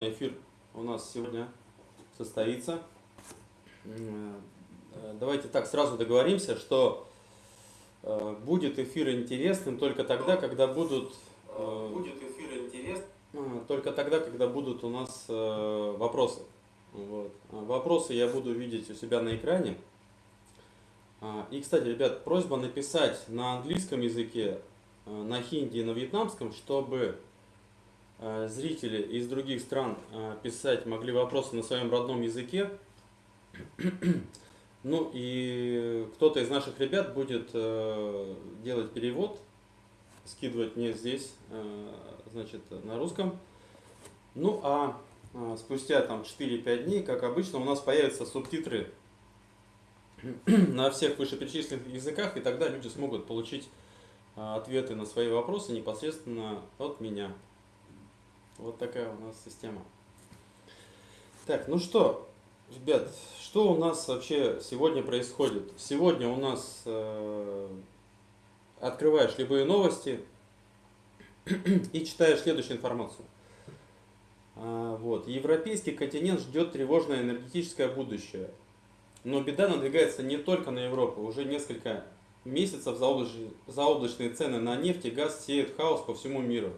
Эфир у нас сегодня состоится. Э, давайте так сразу договоримся, что э, будет эфир интересным только тогда, когда будут э, будет эфир интересным только тогда, когда будут у нас вопросы. Вот. Вопросы я буду видеть у себя на экране. И, кстати, ребят, просьба написать на английском языке, на хинди и на вьетнамском, чтобы зрители из других стран э, писать могли вопросы на своем родном языке. Ну и кто-то из наших ребят будет э, делать перевод, скидывать мне здесь, значит, на русском. Ну а спустя там 4-5 дней, как обычно, у нас появятся субтитры на всех вышеперечисленных языках, и тогда люди смогут получить ответы на свои вопросы непосредственно от меня. Вот такая у нас система. Так, ну что, ребят, что у нас вообще сегодня происходит? Сегодня у нас э, открываешь любые новости и читаешь следующую информацию. А, вот. Европейский континент ждет тревожное энергетическое будущее. Но беда надвигается не только на Европу. Уже несколько месяцев заоблачные цены на нефть и газ сеют хаос по всему миру.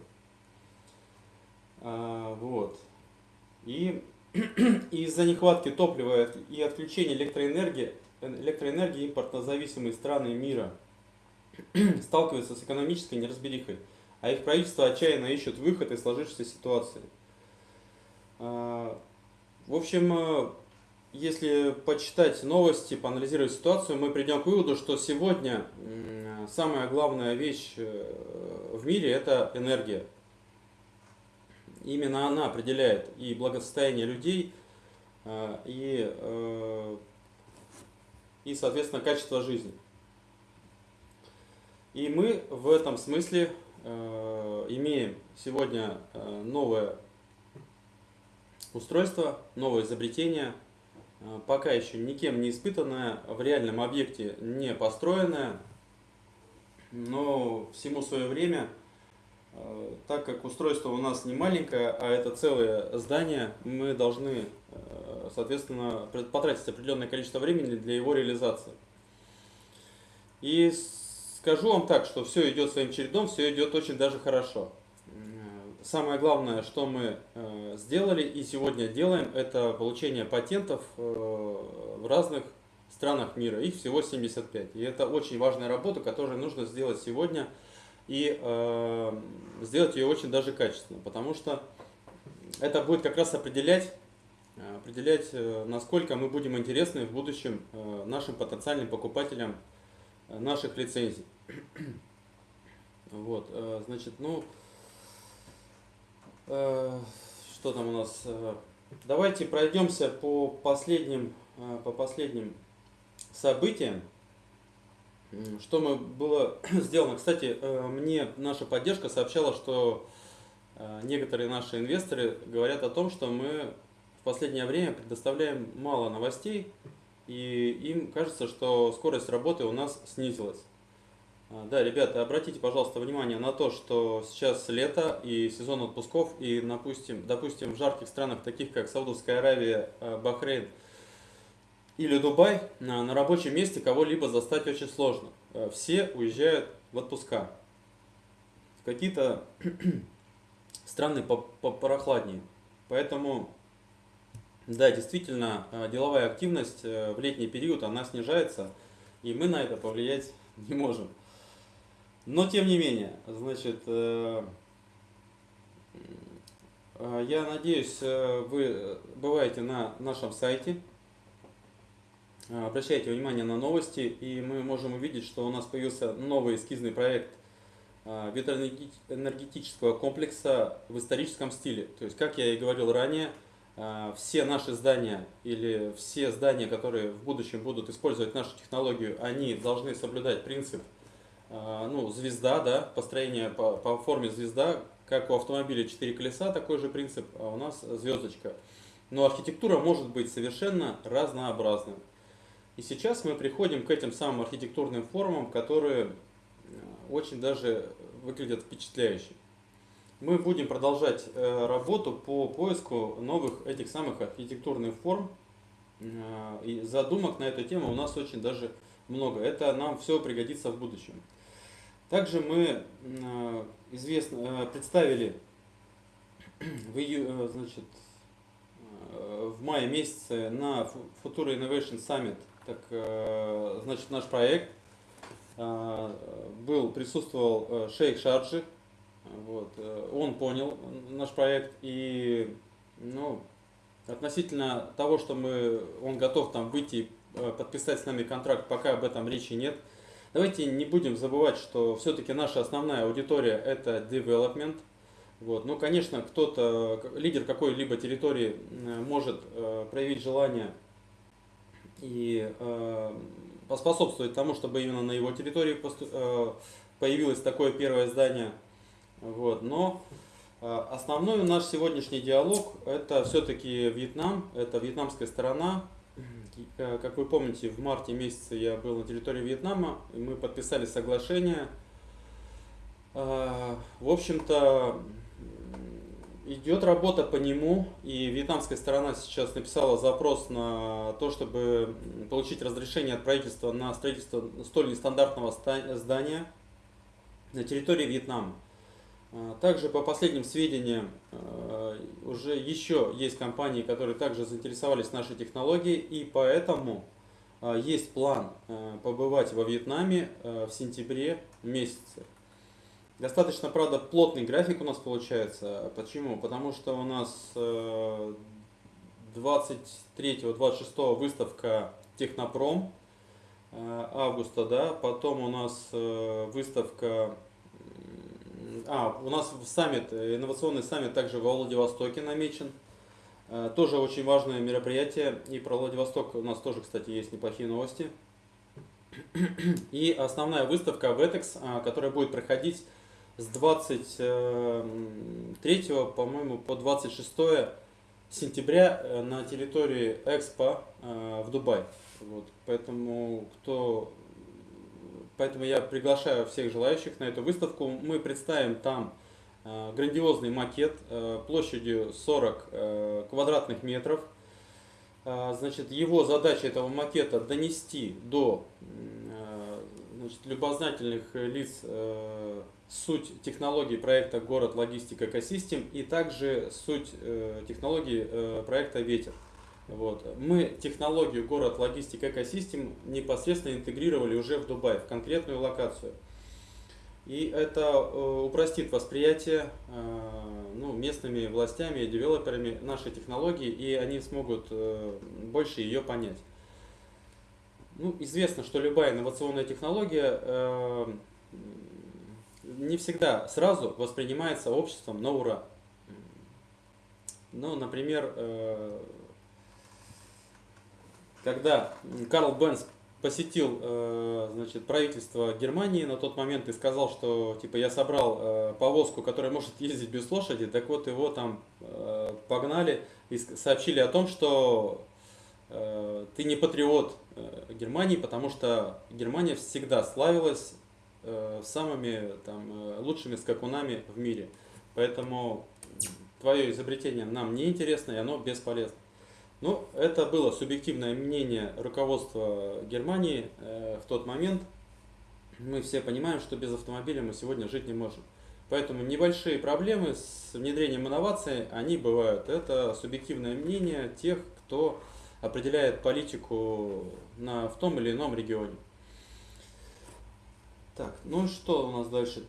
А, вот. И из-за нехватки топлива и отключения электроэнергии, электроэнергии импортнозависимые страны мира сталкиваются с экономической неразберихой, а их правительство отчаянно ищут выход из сложившейся ситуации. А, в общем, э, если почитать новости, поанализировать ситуацию, мы придем к выводу, что сегодня самая главная вещь э, в мире – это энергия. Именно она определяет и благосостояние людей, э, и, э, и соответственно, качество жизни. И мы в этом смысле э, имеем сегодня новое устройство, новое изобретение, пока еще никем не испытанное, в реальном объекте не построенное, но всему свое время – так как устройство у нас не маленькое, а это целое здание, мы должны, э, соответственно, потратить определенное количество времени для его реализации. И скажу вам так, что все идет своим чередом, все идет очень даже хорошо. Самое главное, что мы э, сделали и сегодня делаем, это получение патентов в разных странах мира. Их всего 75. И это очень важная работа, которую нужно сделать сегодня – и э, сделать ее очень даже качественно, потому что это будет как раз определять, э, определять, э, насколько мы будем интересны в будущем э, нашим потенциальным покупателям наших лицензий. Вот, значит, ну, что там у нас? Давайте пройдемся по последним, по последним событиям. Что мы было сделано? Кстати, э, мне наша поддержка сообщала, что э, некоторые наши инвесторы говорят о том, что мы в последнее время предоставляем мало новостей, и им кажется, что скорость работы у нас снизилась. А, да, ребята, обратите, пожалуйста, внимание на то, что сейчас лето и сезон отпусков, и, допустим, допустим в жарких странах, таких как Саудовская Аравия, э, Бахрейн, или Дубай, на, рабочем месте кого-либо застать очень сложно. Э, все уезжают в отпуска. Какие-то страны попрохладнее. Поэтому, да, действительно, э, деловая активность э, в летний период, она снижается, и мы на это повлиять не можем. Но, тем не менее, значит, я надеюсь, вы бываете на нашем сайте, обращайте внимание на новости, и мы можем увидеть, что у нас появился новый эскизный проект э, ветроэнергетического комплекса в историческом стиле. То есть, как я и говорил ранее, э, все наши здания или все здания, которые в будущем будут использовать нашу технологию, они должны соблюдать принцип ну, звезда, да, построение по, по форме звезда, как у автомобиля 4 колеса, такой же принцип, а у нас звездочка. Но архитектура может быть совершенно разнообразной. И сейчас мы приходим к этим самым архитектурным формам, которые э, очень даже выглядят впечатляюще. мы будем продолжать э, работу по поиску новых этих самых архитектурных форм. Э, и задумок на эту тему у нас очень даже много. Это нам все пригодится в будущем. Также мы известно, представили в, ию, значит, в мае месяце на Futura Innovation Summit так, значит, наш проект. Был, присутствовал шейх Шарджи, вот. Э, он понял наш проект и ну, относительно того, что мы, он готов там выйти, э, подписать с нами контракт, пока об этом речи нет. Давайте не будем забывать, что все-таки наша основная аудитория это development. Вот. Ну, конечно, кто-то, лидер какой-либо территории э, может проявить желание и поспособствовать тому, чтобы именно на его территории появилось такое первое здание – вот, но э, основной наш сегодняшний диалог это все-таки Вьетнам, это вьетнамская сторона. Э, как вы помните, в марте месяце я был на территории Вьетнама, и мы подписали соглашение. Э, в общем-то, идет работа по нему, и вьетнамская сторона сейчас написала запрос на то, чтобы получить разрешение от правительства на строительство столь нестандартного здания на территории Вьетнама. А, также по последним сведениям а, уже еще есть компании, которые также заинтересовались нашей технологией и поэтому а, есть план побывать во Вьетнаме в сентябре месяце. Достаточно, правда, плотный график у нас получается. Почему? Потому что у нас 23-26 выставка Технопром августа, да, потом у нас выставка а, у нас саммит, э, инновационный саммит также во Владивостоке намечен. Э, тоже очень важное мероприятие. И про Владивосток у нас тоже, кстати, есть неплохие новости. И основная выставка VETEX, а, которая будет проходить с 23, по-моему, по 26 сентября э, на территории Экспо в Дубае. Вот. Поэтому, кто Поэтому я приглашаю всех желающих на эту выставку. Мы представим там э, грандиозный макет э, площадью 40 э, квадратных метров. Значит, его задача этого макета донести до значит, любознательных лиц суть технологии проекта «Город логистика экосистем» и также суть технологии проекта «Ветер». Вот. Мы технологию город логистик экосистем непосредственно интегрировали уже в Дубай, в конкретную локацию. И это э, упростит восприятие э, ну, местными властями и девелоперами нашей технологии, и они смогут э, больше ее понять. Ну, известно, что любая инновационная технология не всегда сразу воспринимается обществом на ура. Ну, например, когда Карл Бенц посетил э, значит, правительство Германии на тот момент и сказал, что типа я собрал э, повозку, которая может ездить без лошади, так вот его там э, погнали и сообщили о том, что ты не патриот Германии, потому что Германия всегда славилась самыми там, лучшими скакунами в мире. Поэтому твое изобретение нам не интересно и оно бесполезно. Ну, это было субъективное мнение руководства Германии э, в тот момент. Мы все понимаем, что без автомобиля мы сегодня жить не можем. Поэтому небольшие проблемы с внедрением инноваций, они бывают. Это субъективное мнение тех, кто определяет политику на, в том или ином регионе. Так, ну что у нас дальше?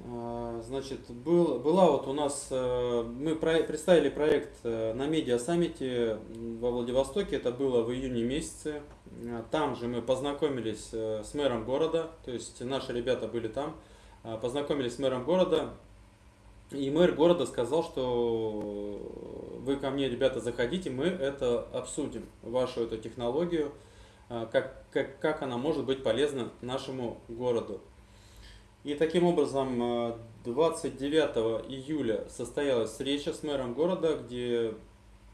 А, значит, был, была вот у нас, э, мы представили проект э, на медиа саммите во Владивостоке, это было в июне месяце. А, там же мы познакомились э, с мэром города, то есть наши ребята были там, а, познакомились с мэром города. И мэр города сказал, что вы ко мне, ребята, заходите, мы это обсудим, вашу эту технологию, как, как, как она может быть полезна нашему городу. И таким образом 29 э, июля состоялась встреча с мэром города, где,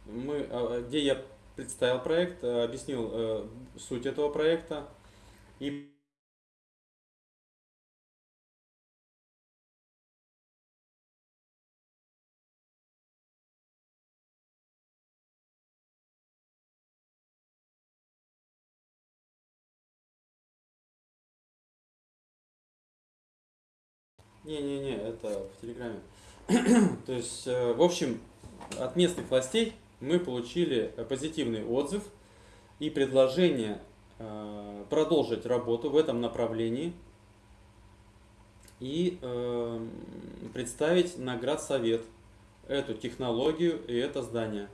мы, э, где я представил проект, э, объяснил суть этого проекта. И Не-не-не, это в Телеграме. То есть, э, в общем, от местных властей мы получили позитивный отзыв и предложение э, продолжить работу в этом направлении и э, представить наград совет эту технологию и это здание.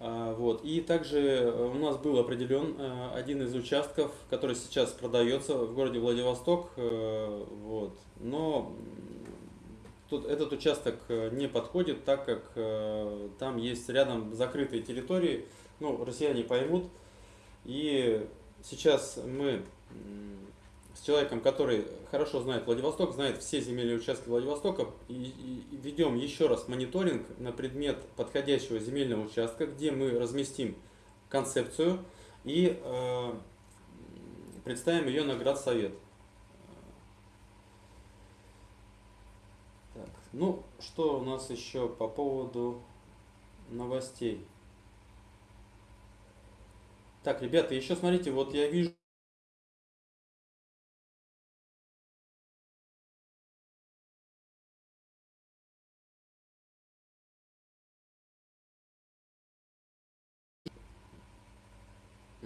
А, вот. И также у нас был определен один из участков, который сейчас продается в городе Владивосток. Вот. Но Тут этот участок э, не подходит, так как э, там есть рядом закрытые территории, ну, россияне поймут. И сейчас мы с человеком, который хорошо знает Владивосток, знает все земельные участки Владивостока, и, и, ведем еще раз мониторинг на предмет подходящего земельного участка, где мы разместим концепцию и э, представим ее на градсовет. Ну, что у нас еще по поводу новостей? Так, ребята, еще смотрите, вот я вижу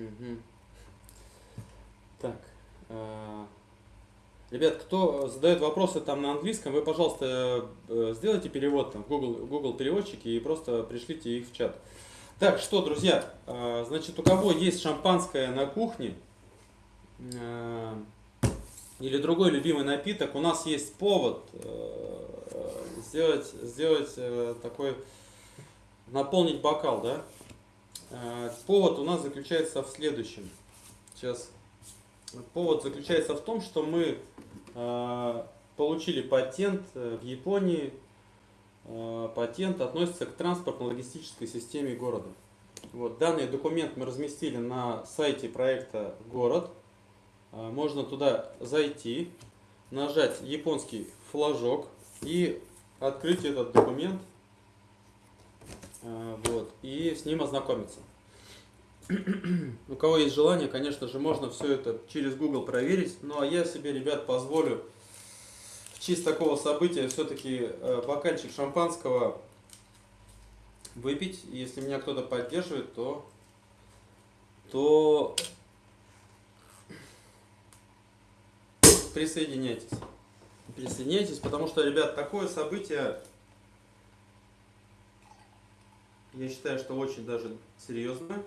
Угу. Так. Э Ребят, кто задает вопросы там на английском, вы, пожалуйста, э, сделайте перевод там, в Google, Google переводчики и просто пришлите их в чат. Так, что, друзья, э, значит, у кого есть шампанское на кухне или другой любимый напиток, у нас есть повод сделать, сделать такой, наполнить бокал, да? Повод у нас заключается в следующем. Сейчас. Повод заключается в том, что мы Э, получили патент э, в Японии. Э, патент относится к транспортно-логистической системе города. Вот, данный документ мы разместили на сайте проекта «Город». Можно туда зайти, нажать японский флажок и открыть этот документ вот, и с ним ознакомиться. У кого есть желание, конечно же, можно все это через Google проверить. Ну а я себе, ребят, позволю в честь такого события все-таки э, бокальчик шампанского выпить. Если меня кто-то поддерживает, то, то присоединяйтесь. Присоединяйтесь, потому что, ребят, такое событие, я считаю, что очень даже серьезное.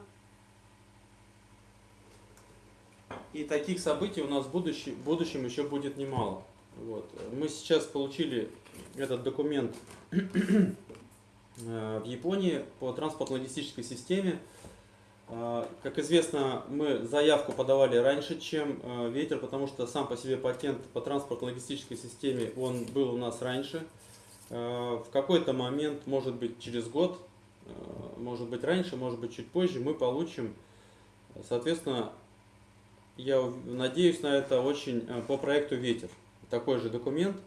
И таких событий у нас в будущем, в будущем еще будет немало. Вот. Мы сейчас получили этот документ э, в Японии по транспортно-логистической системе. Э, как известно, мы заявку подавали раньше, чем э, ветер, потому что сам по себе патент по транспортно-логистической системе он был у нас раньше. В какой-то момент, может быть через год, может быть раньше, может быть чуть позже, мы получим, соответственно, я надеюсь на это очень э, по проекту «Ветер». Такой же документ.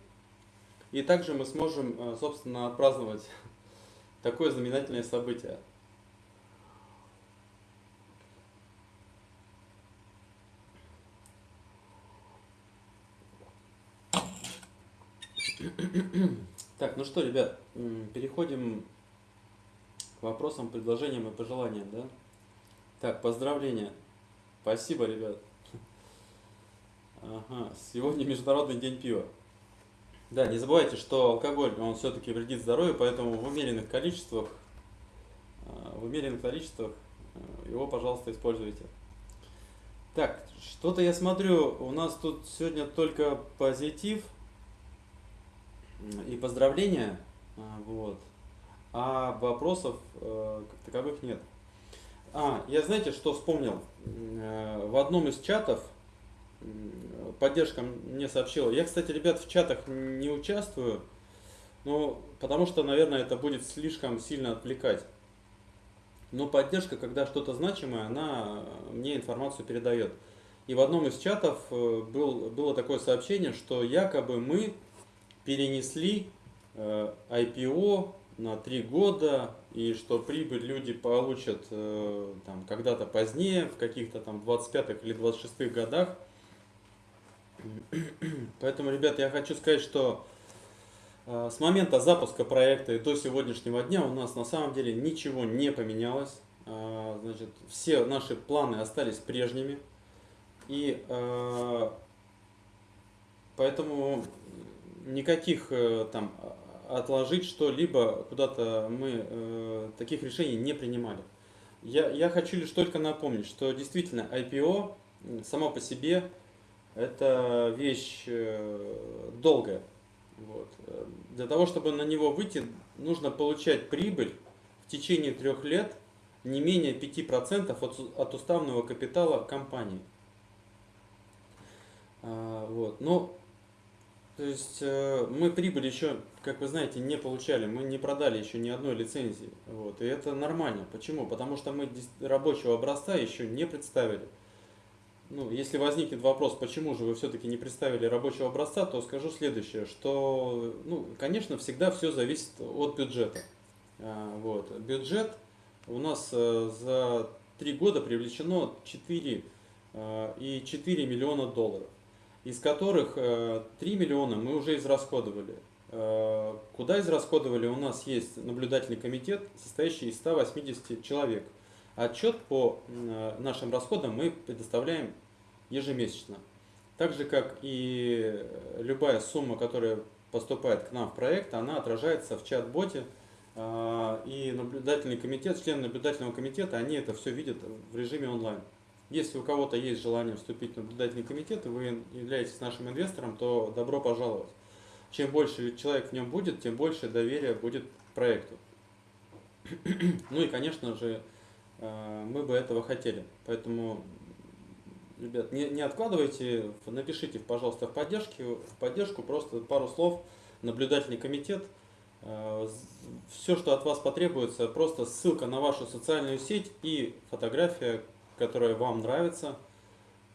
И также мы сможем, э, собственно, отпраздновать такое знаменательное событие. Так, ну что, ребят, переходим к вопросам, предложениям и пожеланиям, да? Так, поздравления. Спасибо, ребят. Ага, сегодня Международный день пива. Да, не забывайте, что алкоголь, он все-таки вредит здоровью, поэтому в умеренных количествах, а, в умеренных количествах а, его, пожалуйста, используйте. Так, что-то я смотрю, у нас тут сегодня только позитив и поздравления, а, вот, а вопросов как таковых нет. А, я знаете, что вспомнил? В одном из чатов поддержка мне сообщила. Я, кстати, ребят, в чатах не участвую, ну, потому что, наверное, это будет слишком сильно отвлекать. Но поддержка, когда что-то значимое, она мне информацию передает. И в одном из чатов э, был, было такое сообщение, что якобы мы перенесли э, IPO на три года, и что прибыль люди получат э, там когда-то позднее, в каких-то там 25-х или 26-х годах. Поэтому, ребята, я хочу сказать, что э, с момента запуска проекта и до сегодняшнего дня у нас на самом деле ничего не поменялось. Э, значит, все наши планы остались прежними. И э, поэтому никаких там отложить что-либо куда-то мы таких решений не принимали. Я, я хочу лишь только напомнить, что действительно IPO само по себе это вещь э, долгая. Вот. Для того, чтобы на него выйти, нужно получать прибыль в течение трех лет не менее 5% от, от уставного капитала компании. А, вот. Но то есть э, мы прибыль еще, как вы знаете, не получали, мы не продали еще ни одной лицензии. Вот. И это нормально. Почему? Потому что мы рабочего образца еще не представили. Ну, если возникнет вопрос, почему же вы все-таки не представили рабочего образца, то скажу следующее, что, ну, конечно, всегда все зависит от бюджета. А, вот. Бюджет у нас э, за три года привлечено 4 э, и 4 миллиона долларов, из которых 3 э, миллиона мы уже израсходовали. Куда израсходовали? У нас есть наблюдательный комитет, состоящий из 180 человек – Отчет по нашим расходам мы предоставляем ежемесячно. Так же, как и любая сумма, которая поступает к нам в проект, она отражается в чат-боте, и наблюдательный комитет, члены наблюдательного комитета, они это все видят в режиме онлайн. Если у кого-то есть желание вступить в наблюдательный комитет, и вы являетесь нашим инвестором, то добро пожаловать. Чем больше человек в нем будет, тем больше доверия будет проекту. Ну и, конечно же, Э, мы бы этого хотели. Поэтому, ребят, не, не откладывайте, напишите, пожалуйста, в, поддержке, в поддержку просто пару слов, наблюдательный комитет. Э, Все, что от вас потребуется, просто ссылка на вашу социальную сеть и фотография, которая вам нравится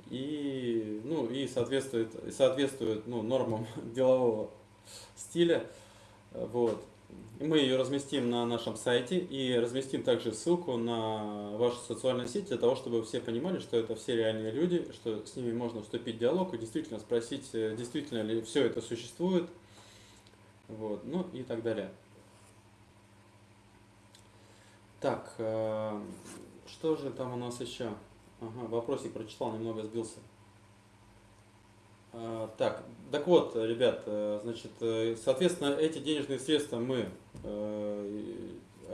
и, ну, и соответствует, соответствует ну, нормам делового стиля. Вот. Мы ее разместим на нашем сайте и разместим также ссылку на вашу социальную сеть для того, чтобы все понимали, что это все реальные люди, что с ними можно вступить в диалог и действительно спросить, э, действительно ли все это существует, вот, ну и так далее. Так, э, что же там у нас еще? Ага, вопросик прочитал, немного сбился. А, так, так вот, ребят, э, значит, э, соответственно, эти денежные средства мы э,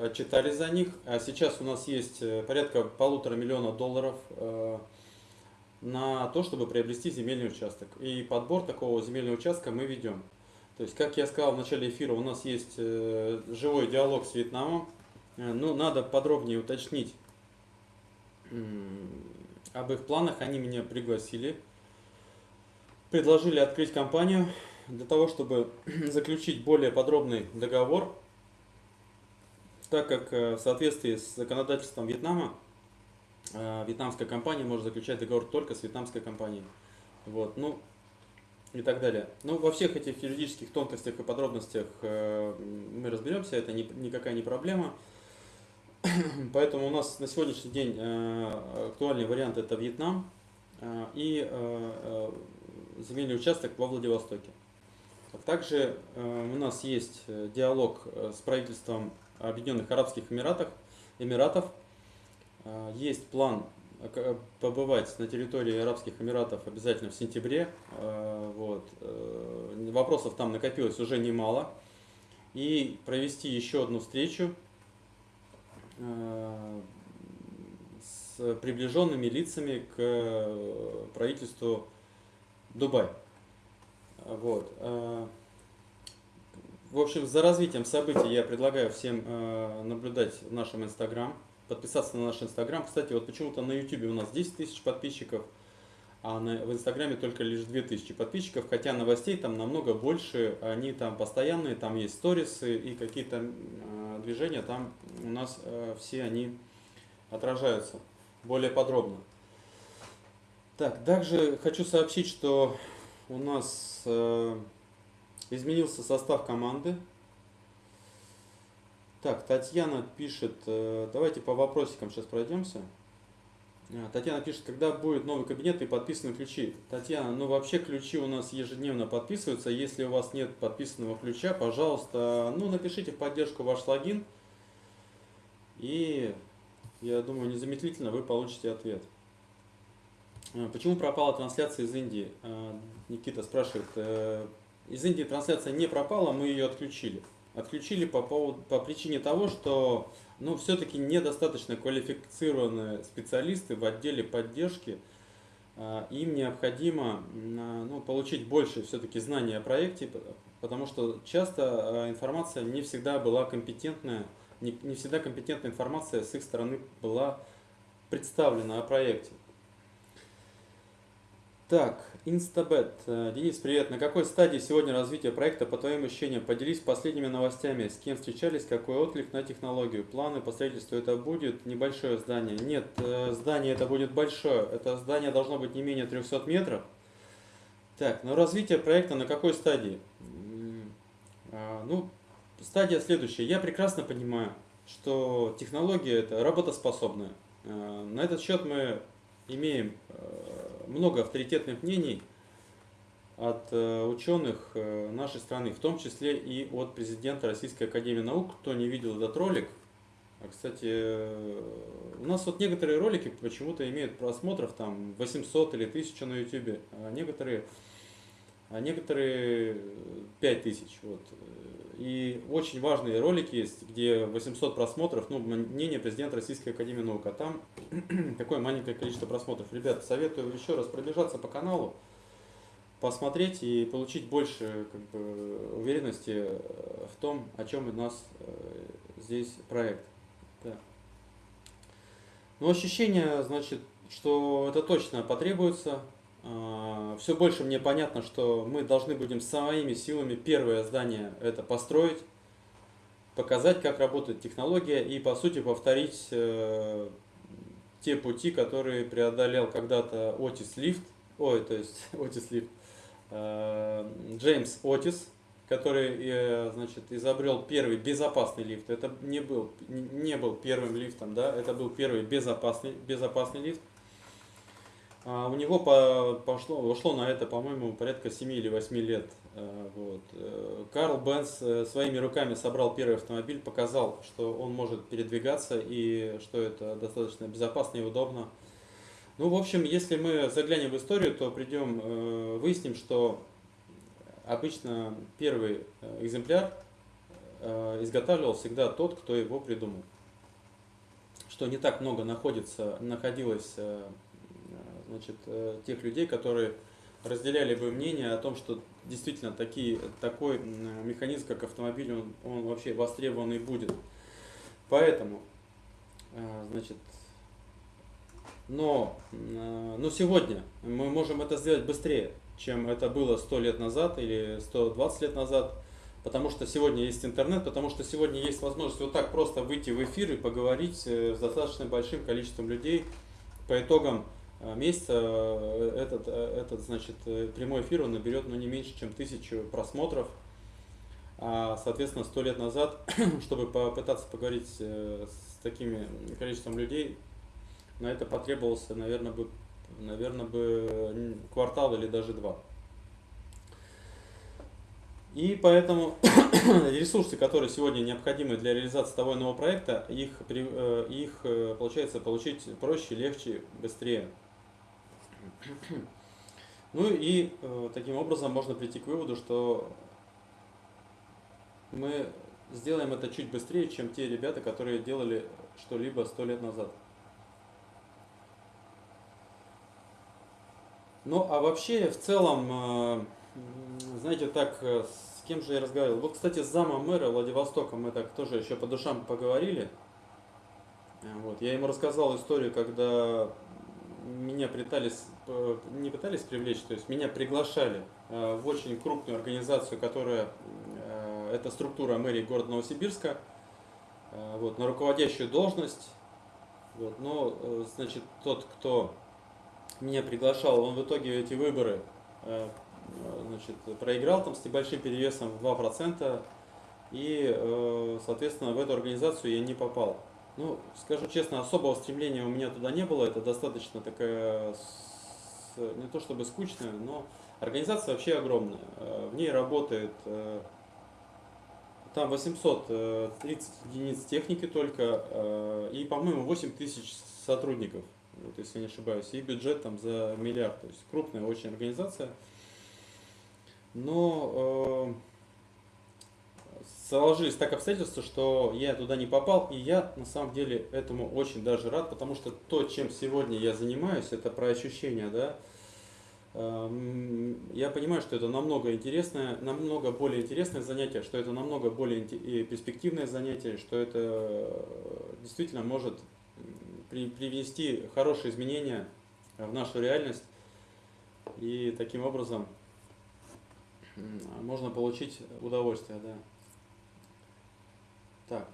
отчитали за них, а сейчас у нас есть порядка полутора миллиона долларов на то, чтобы приобрести земельный участок. И подбор такого земельного участка мы ведем. То есть, как я сказал в начале эфира, у нас есть живой диалог с Вьетнамом. Ну, надо подробнее уточнить об их планах. Они меня пригласили предложили открыть компанию для того, чтобы заключить более подробный договор, так как э, в соответствии с законодательством Вьетнама э, вьетнамская компания может заключать договор только с вьетнамской компанией. Вот, ну и так далее. Ну, во всех этих юридических тонкостях и подробностях э, мы разберемся, это никакая не проблема. Поэтому у нас на сегодняшний день актуальный вариант это Вьетнам и земельный участок во Владивостоке. Также э, у нас есть э, диалог э, с правительством Объединенных Арабских Эмиратов. Эмиратов. Есть план побывать на территории Арабских Эмиратов обязательно в сентябре. Вот. Вопросов там накопилось уже немало. И провести еще одну встречу с приближенными лицами к правительству Дубай. Вот. Э, в общем, за развитием событий я предлагаю всем э, наблюдать в нашем Инстаграм, подписаться на наш Инстаграм. Кстати, вот почему-то на Ютубе у нас 10 тысяч подписчиков, а на, в Инстаграме только лишь 2000 подписчиков, хотя новостей там намного больше, они там постоянные, там есть сторисы и какие-то э, движения, там у нас э, все они отражаются более подробно. Так, также хочу сообщить, что у нас э, изменился состав команды. Так, Татьяна пишет, э, давайте по вопросикам сейчас пройдемся. А, Татьяна пишет, когда будет новый кабинет и подписаны ключи. Татьяна, ну вообще ключи у нас ежедневно подписываются. Если у вас нет подписанного ключа, пожалуйста, ну напишите в поддержку ваш логин. И я думаю, незамедлительно вы получите ответ. А, почему пропала трансляция из Индии? А, Никита спрашивает. Э, из Индии трансляция не пропала, мы ее отключили. Отключили по, поводу, по причине того, что ну, все-таки недостаточно квалифицированные специалисты в отделе поддержки. А, им необходимо ну, получить больше все-таки знаний о проекте, потому что часто информация не всегда была компетентная, не, не всегда компетентная информация с их стороны была представлена о проекте. Так, Инстабет. Э, Денис, привет. На какой стадии сегодня развития проекта, по твоим ощущениям? Поделись последними новостями. С кем встречались, какой отклик на технологию? Планы по строительству это будет небольшое здание? Нет, э, здание это будет большое. Это здание должно быть не менее 300 метров. Так, но развитие проекта на какой стадии? А, ну, стадия следующая. Я прекрасно понимаю, что технология это работоспособная. Э, на этот счет мы имеем много авторитетных мнений от э, ученых э, нашей страны, в том числе и от президента Российской Академии Наук. Кто не видел этот ролик, а, кстати, э, у нас вот некоторые ролики почему-то имеют просмотров там 800 или 1000 на YouTube, а некоторые, а некоторые 5000. Вот. И очень важные ролики есть, где 800 просмотров, ну, мнение президента Российской Академии Наук, а там такое маленькое количество просмотров. Ребята, советую еще раз пробежаться по каналу, посмотреть и получить больше как бы, уверенности в том, о чем у нас э, здесь проект. Да. Но ощущение, значит, что это точно потребуется, Все больше мне понятно, что мы должны будем своими силами первое здание это построить, показать, как работает технология и, по сути, повторить э, те пути, которые преодолел когда-то Отис Лифт, ой, то есть Отис Лифт, э, Джеймс Отис, который, э, значит, изобрел первый безопасный лифт. Это не был, не был первым лифтом, да, это был первый безопасный, безопасный лифт. А у него по, пошло, ушло на это, по-моему, порядка 7 или 8 лет. Э, вот. Э, Карл Бенц э, своими руками собрал первый автомобиль, показал, что он может передвигаться и что это достаточно безопасно и удобно. Ну, в общем, если мы заглянем в историю, то придем, выясним, что обычно первый экземпляр изготавливал всегда тот, кто его придумал. Что не так много находится, находилось значит, э, тех людей, которые разделяли бы мнение о том, что действительно такие, такой механизм, как автомобиль, он, он вообще востребованный будет. Поэтому, э, значит, но, э, но сегодня мы можем это сделать быстрее, чем это было 100 лет назад или 120 лет назад, потому что сегодня есть интернет, потому что сегодня есть возможность вот так просто выйти в эфир и поговорить с достаточно большим количеством людей по итогам месяца э, этот, э, этот значит, прямой эфир он наберет ну, не меньше, чем тысячу просмотров. А, соответственно, сто лет назад, чтобы попытаться поговорить с такими количеством людей, на это потребовался, наверное, бы, наверное, бы квартал или даже два. И поэтому ресурсы, которые сегодня необходимы для реализации того нового проекта, их, их получается получить проще, легче, быстрее. Ну и э, таким образом можно прийти к выводу, что мы сделаем это чуть быстрее, чем те ребята, которые делали что-либо сто лет назад. Ну а вообще в целом, э, знаете, так, э, с кем же я разговаривал? Вот, кстати, с замом мэра Владивостока мы так тоже еще по душам поговорили. Вот, я ему рассказал историю, когда меня пытались, э, не пытались привлечь, то есть меня приглашали э, в очень крупную организацию, которая, э, это структура мэрии города Новосибирска, вот, на руководящую должность. Вот, но, значит, тот, кто меня приглашал, он в итоге эти выборы значит, проиграл там с небольшим перевесом в 2%, и, соответственно, в эту организацию я не попал. Ну, скажу честно, особого стремления у меня туда не было. Это достаточно такая, не то чтобы скучная, но организация вообще огромная. Э, в ней работает э, там 830 единиц техники только э, и, по-моему, 8 тысяч сотрудников, вот, если не ошибаюсь, и бюджет там за миллиард. То есть крупная очень организация. Но сложились так обстоятельства, что я туда не попал, и я на самом деле этому очень даже рад, потому что то, чем сегодня я занимаюсь, это про ощущения, да, эм, я понимаю, что это намного интересное, намного более интересное занятие, что это намного более перспективное занятие, что это э, действительно может привнести хорошие изменения в нашу реальность, и таким образом можно получить удовольствие, да. Так.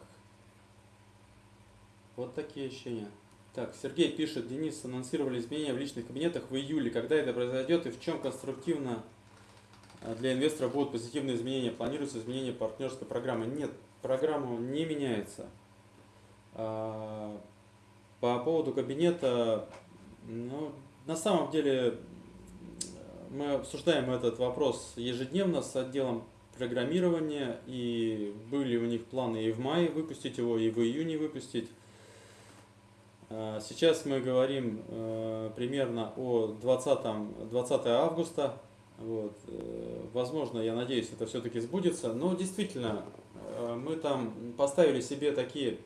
Вот такие ощущения. Так, Сергей пишет, Денис, анонсировали изменения в личных кабинетах в июле. Когда это произойдет и в чем конструктивно а, для инвестора будут позитивные изменения? Планируется изменение партнерской программы? Нет, программа не меняется. А, по поводу кабинета, ну, на самом деле мы обсуждаем этот вопрос ежедневно с отделом программирования, и были у них планы и в мае выпустить его, и в июне выпустить. А, сейчас мы говорим э, примерно о 20, 20 августа. Вот. Э, возможно, я надеюсь, это все-таки сбудется. Но действительно, э, мы там поставили себе такие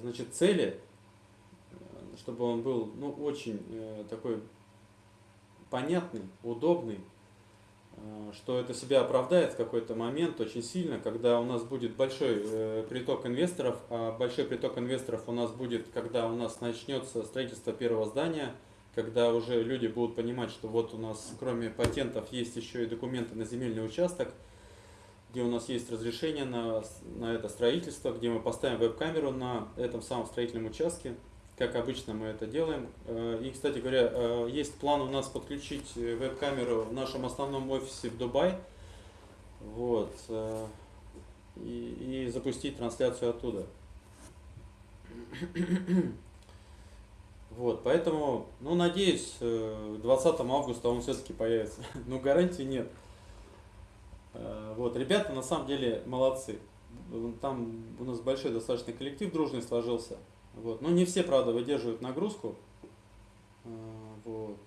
значит, цели, чтобы он был ну, очень такой понятный, удобный, что это себя оправдает в какой-то момент очень сильно, когда у нас будет большой э, приток инвесторов, а большой приток инвесторов у нас будет, когда у нас начнется строительство первого здания, когда уже люди будут понимать, что вот у нас кроме патентов есть еще и документы на земельный участок, где у нас есть разрешение на, на это строительство, где мы поставим веб-камеру на этом самом строительном участке, как обычно мы это делаем. Э, и, кстати говоря, э, есть план у нас подключить э, веб-камеру в нашем основном офисе в Дубай. Вот. И, и запустить трансляцию оттуда. Вот, поэтому, ну, надеюсь, 20 августа он все-таки появится. Но гарантии нет. Вот, ребята на самом деле молодцы. Там у нас большой достаточно коллектив дружный сложился. Вот. Но не все, правда, выдерживают нагрузку. А, вот.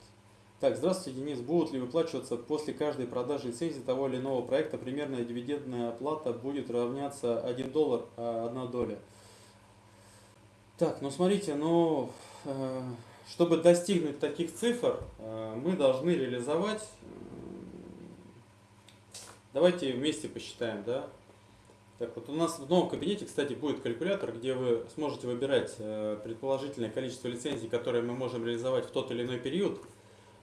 Так, здравствуйте, Денис. Будут ли выплачиваться после каждой продажи лицензии того или иного проекта примерная дивидендная оплата будет равняться 1 доллар, а 1 доля? Так, ну смотрите, ну, э, чтобы достигнуть таких цифр, э, мы должны реализовать, давайте вместе посчитаем, да, так вот, у нас в новом кабинете, кстати, будет калькулятор, где вы сможете выбирать э, предположительное количество лицензий, которые мы можем реализовать в тот или иной период,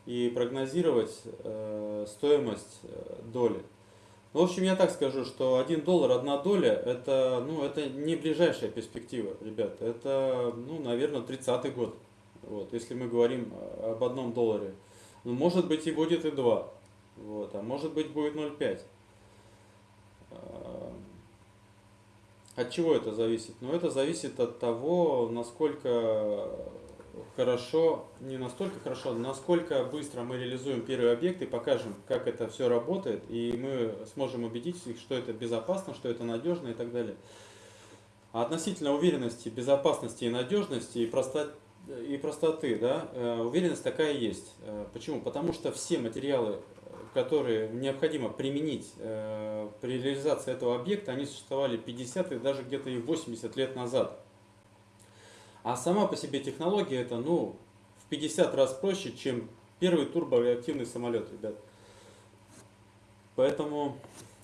и прогнозировать э, стоимость э, доли. В общем, я так скажу, что 1 доллар, 1 доля, это, ну, это не ближайшая перспектива, ребят. Это, ну, наверное, 30-й год, вот, если мы говорим об одном долларе. Ну, может быть, и будет и 2, вот, а может быть, будет 0,5. От чего это зависит? Ну, это зависит от того, насколько хорошо, не настолько хорошо, насколько быстро мы реализуем первый объект и покажем, как это все работает, и мы сможем убедить их, что это безопасно, что это надежно и так далее. А относительно уверенности, безопасности и надежности и простоты, и простоты да, э, уверенность такая есть. Э, почему? Потому что все материалы которые необходимо применить э, при реализации этого объекта, они существовали 50 и даже где-то и 80 лет назад. А сама по себе технология это ну, в 50 раз проще, чем первый турбореактивный самолет, ребят. Поэтому,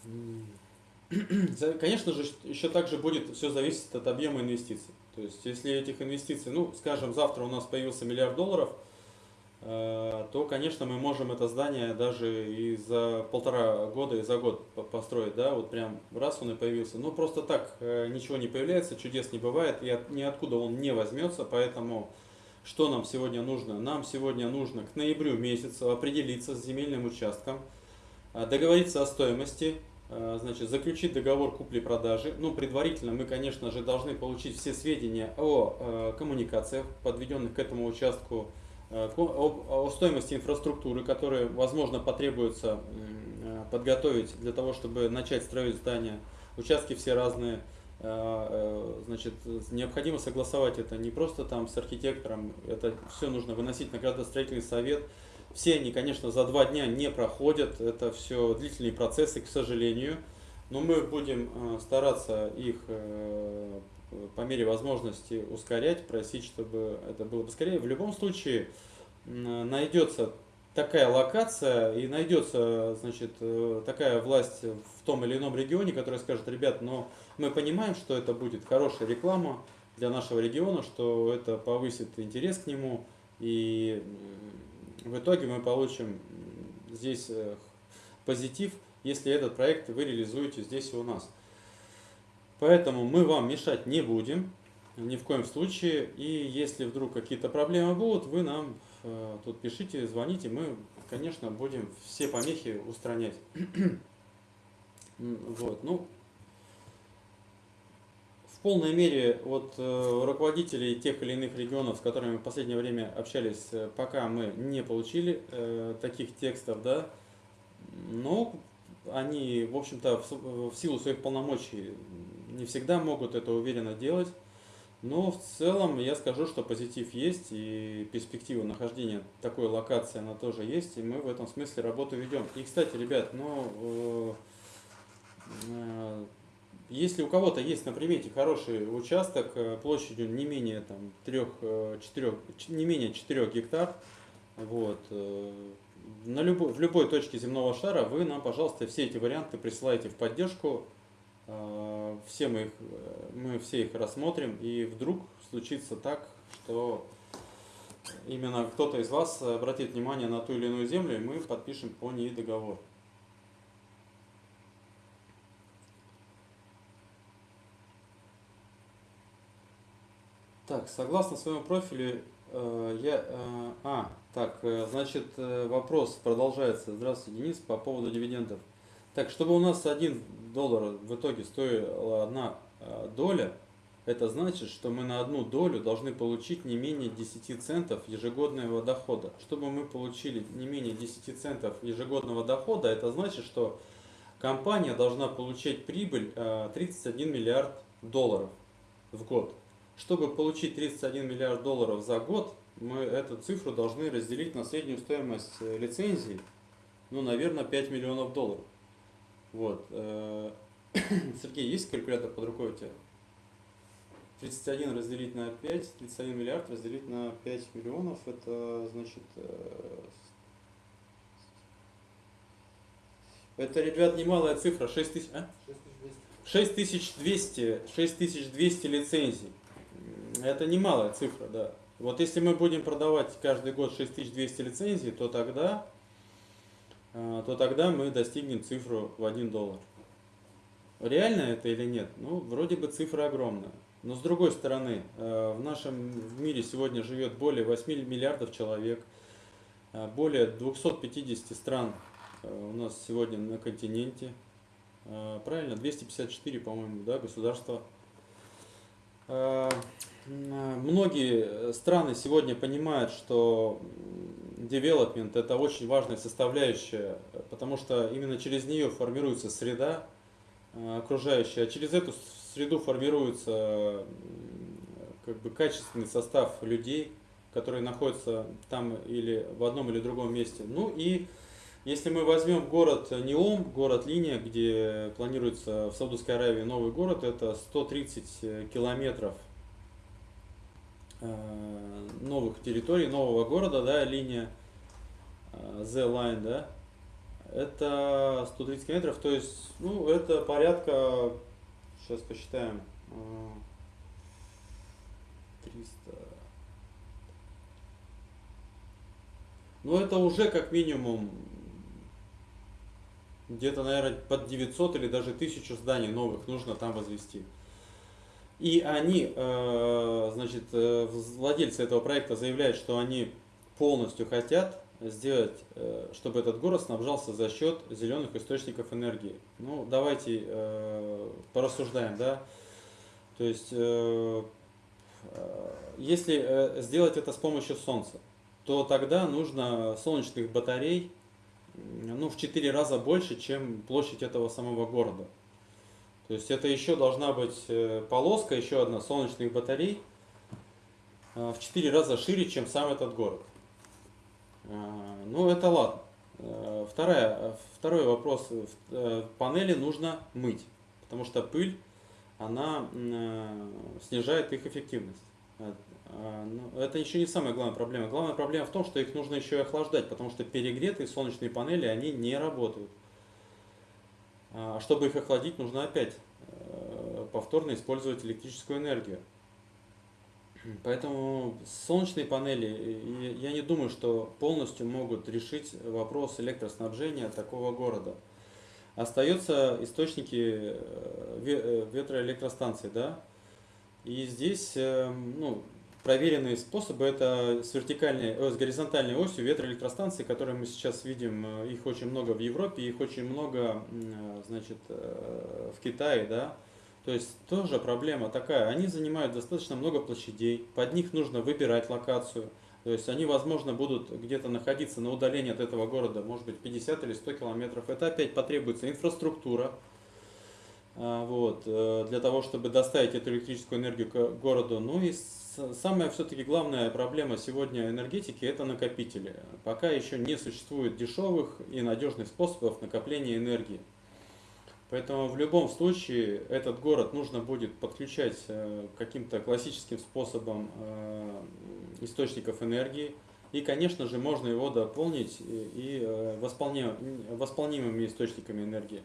конечно же, еще также будет все зависеть от объема инвестиций. То есть, если этих инвестиций, ну, скажем, завтра у нас появился миллиард долларов – то, конечно, мы можем это здание даже и за полтора года, и за год построить, да, вот прям раз он и появился. Ну, просто так э, ничего не появляется, чудес не бывает, и от, ниоткуда он не возьмется, поэтому что нам сегодня нужно? Нам сегодня нужно к ноябрю месяцу определиться с земельным участком, э, договориться о стоимости, э, значит, заключить договор купли-продажи. Ну, предварительно мы, конечно же, должны получить все сведения о э, коммуникациях, подведенных к этому участку, о, о стоимости инфраструктуры, которая, возможно, потребуется подготовить для того, чтобы начать строить здание. Участки все разные. Значит, необходимо согласовать это не просто там с архитектором, это все нужно выносить на градостроительный совет, все они, конечно, за два дня не проходят, это все длительные процессы, к сожалению, но мы будем э, стараться их э, по мере возможности ускорять, просить, чтобы это было поскорее. В любом случае найдется такая локация и найдется значит, э, такая власть в том или ином регионе, которая скажет, ребят, но мы понимаем, что это будет хорошая реклама для нашего региона, что это повысит интерес к нему и в итоге мы получим здесь э, позитив, если этот проект вы реализуете здесь и у нас. Поэтому мы вам мешать не будем, ни в коем случае. И если вдруг какие-то проблемы будут, вы нам э, тут пишите, звоните, мы, конечно, будем все помехи устранять. вот, ну, в полной мере вот э, руководителей тех или иных регионов, с которыми мы в последнее время общались, э, пока мы не получили э, таких текстов, да, но они, в общем-то, в, в силу своих полномочий не всегда могут это уверенно делать. Но в целом я скажу, что позитив есть и перспектива нахождения такой локации она тоже есть, и мы в этом смысле работу ведем. И, кстати, ребят, ну, э, э, если у кого-то есть на примете хороший участок э, площадью не менее там, 3, 4, э, не менее 4 гектар, вот, э, на любой, в любой точке земного шара вы нам, пожалуйста, все эти варианты присылайте в поддержку. Все мы, их, мы все их рассмотрим, и вдруг случится так, что именно кто-то из вас обратит внимание на ту или иную землю, и мы подпишем по ней договор. Так, согласно своему профилю, э, я... Э, а, так, э, значит, э, вопрос продолжается. Здравствуйте, Денис, по поводу дивидендов. Так, чтобы у нас один доллар в итоге стоила одна э, доля, это значит, что мы на одну долю должны получить не менее 10 центов ежегодного дохода. Чтобы мы получили не менее 10 центов ежегодного дохода, это значит, что компания должна получать прибыль 31 миллиард долларов в год. Чтобы получить 31 миллиард долларов за год, мы эту цифру должны разделить на среднюю стоимость э, лицензии, ну, наверное, 5 миллионов долларов. Вот. Э, Сергей, есть калькулятор под рукой у тебя? 31 разделить на 5, 31 миллиард разделить на 5 миллионов, это значит... Э, это, ребят, немалая цифра, 6 тысяч... А? 6200, 6200 лицензий. Это немалая цифра, да. Вот если мы будем продавать каждый год 6200 лицензий, то тогда, то тогда мы достигнем цифру в 1 доллар. Реально это или нет? Ну, вроде бы цифра огромная. Но с другой стороны, э, в нашем мире сегодня живет более 8 миллиардов человек, э, более 250 стран у нас сегодня на континенте. Правильно, 254, по-моему, да, государства Многие страны сегодня понимают, что development это очень важная составляющая, потому что именно через нее формируется среда э, окружающая, а через эту среду формируется как бы качественный состав людей, которые находятся там или в одном или другом месте. Ну и если мы возьмем город Неом, город Линия, где планируется в Саудовской Аравии новый город, это 130 километров Э, новых территорий, нового города, да, линия э, Z-Line, да, это 130 километров, то есть, ну, это порядка, сейчас посчитаем, 300, э, ну, это уже как минимум где-то, наверное, под 900 или даже 1000 зданий новых нужно там возвести. И они, э, значит, э, владельцы этого проекта заявляют, что они полностью хотят сделать, э, чтобы этот город снабжался за счет зеленых источников энергии? Ну, давайте порассуждаем, да. То есть, если сделать это с помощью солнца, то тогда нужно солнечных батарей ну, в 4 раза больше, чем площадь этого самого города. То есть это еще должна быть э, полоска, еще одна солнечных батарей в 4 раза шире, чем сам этот город. Ну, это ладно. Вторая, второй вопрос. Панели нужно мыть, потому что пыль, она снижает их эффективность. Ну, это еще не самая главная проблема. Главная проблема в том, что их нужно еще и охлаждать, потому что перегретые солнечные панели, они не работают. А чтобы их охладить, нужно опять э, повторно использовать электрическую энергию. Поэтому солнечные панели, я не думаю, что полностью могут решить вопрос электроснабжения такого города. Остаются источники э, э, ветроэлектростанций, да, и здесь, ну, проверенные способы это с вертикальной, э, с горизонтальной осью ветроэлектростанции, которые мы сейчас видим, э, их очень много в Европе, их очень много, э, значит, в Китае, да. То есть тоже проблема такая, они занимают достаточно много площадей, под них нужно выбирать локацию, то есть они, возможно, будут где-то находиться на удалении от этого города, может быть, 50 или 100 километров. Это опять потребуется инфраструктура, вот, для того, чтобы доставить эту электрическую энергию к городу. Ну и самая все-таки главная проблема сегодня энергетики – это накопители. Пока еще не существует дешевых и надежных способов накопления энергии. Поэтому в любом случае этот город нужно будет подключать э, каким-то классическим способом э, источников энергии. И, конечно же, можно его дополнить и э, восполнимыми источниками энергии.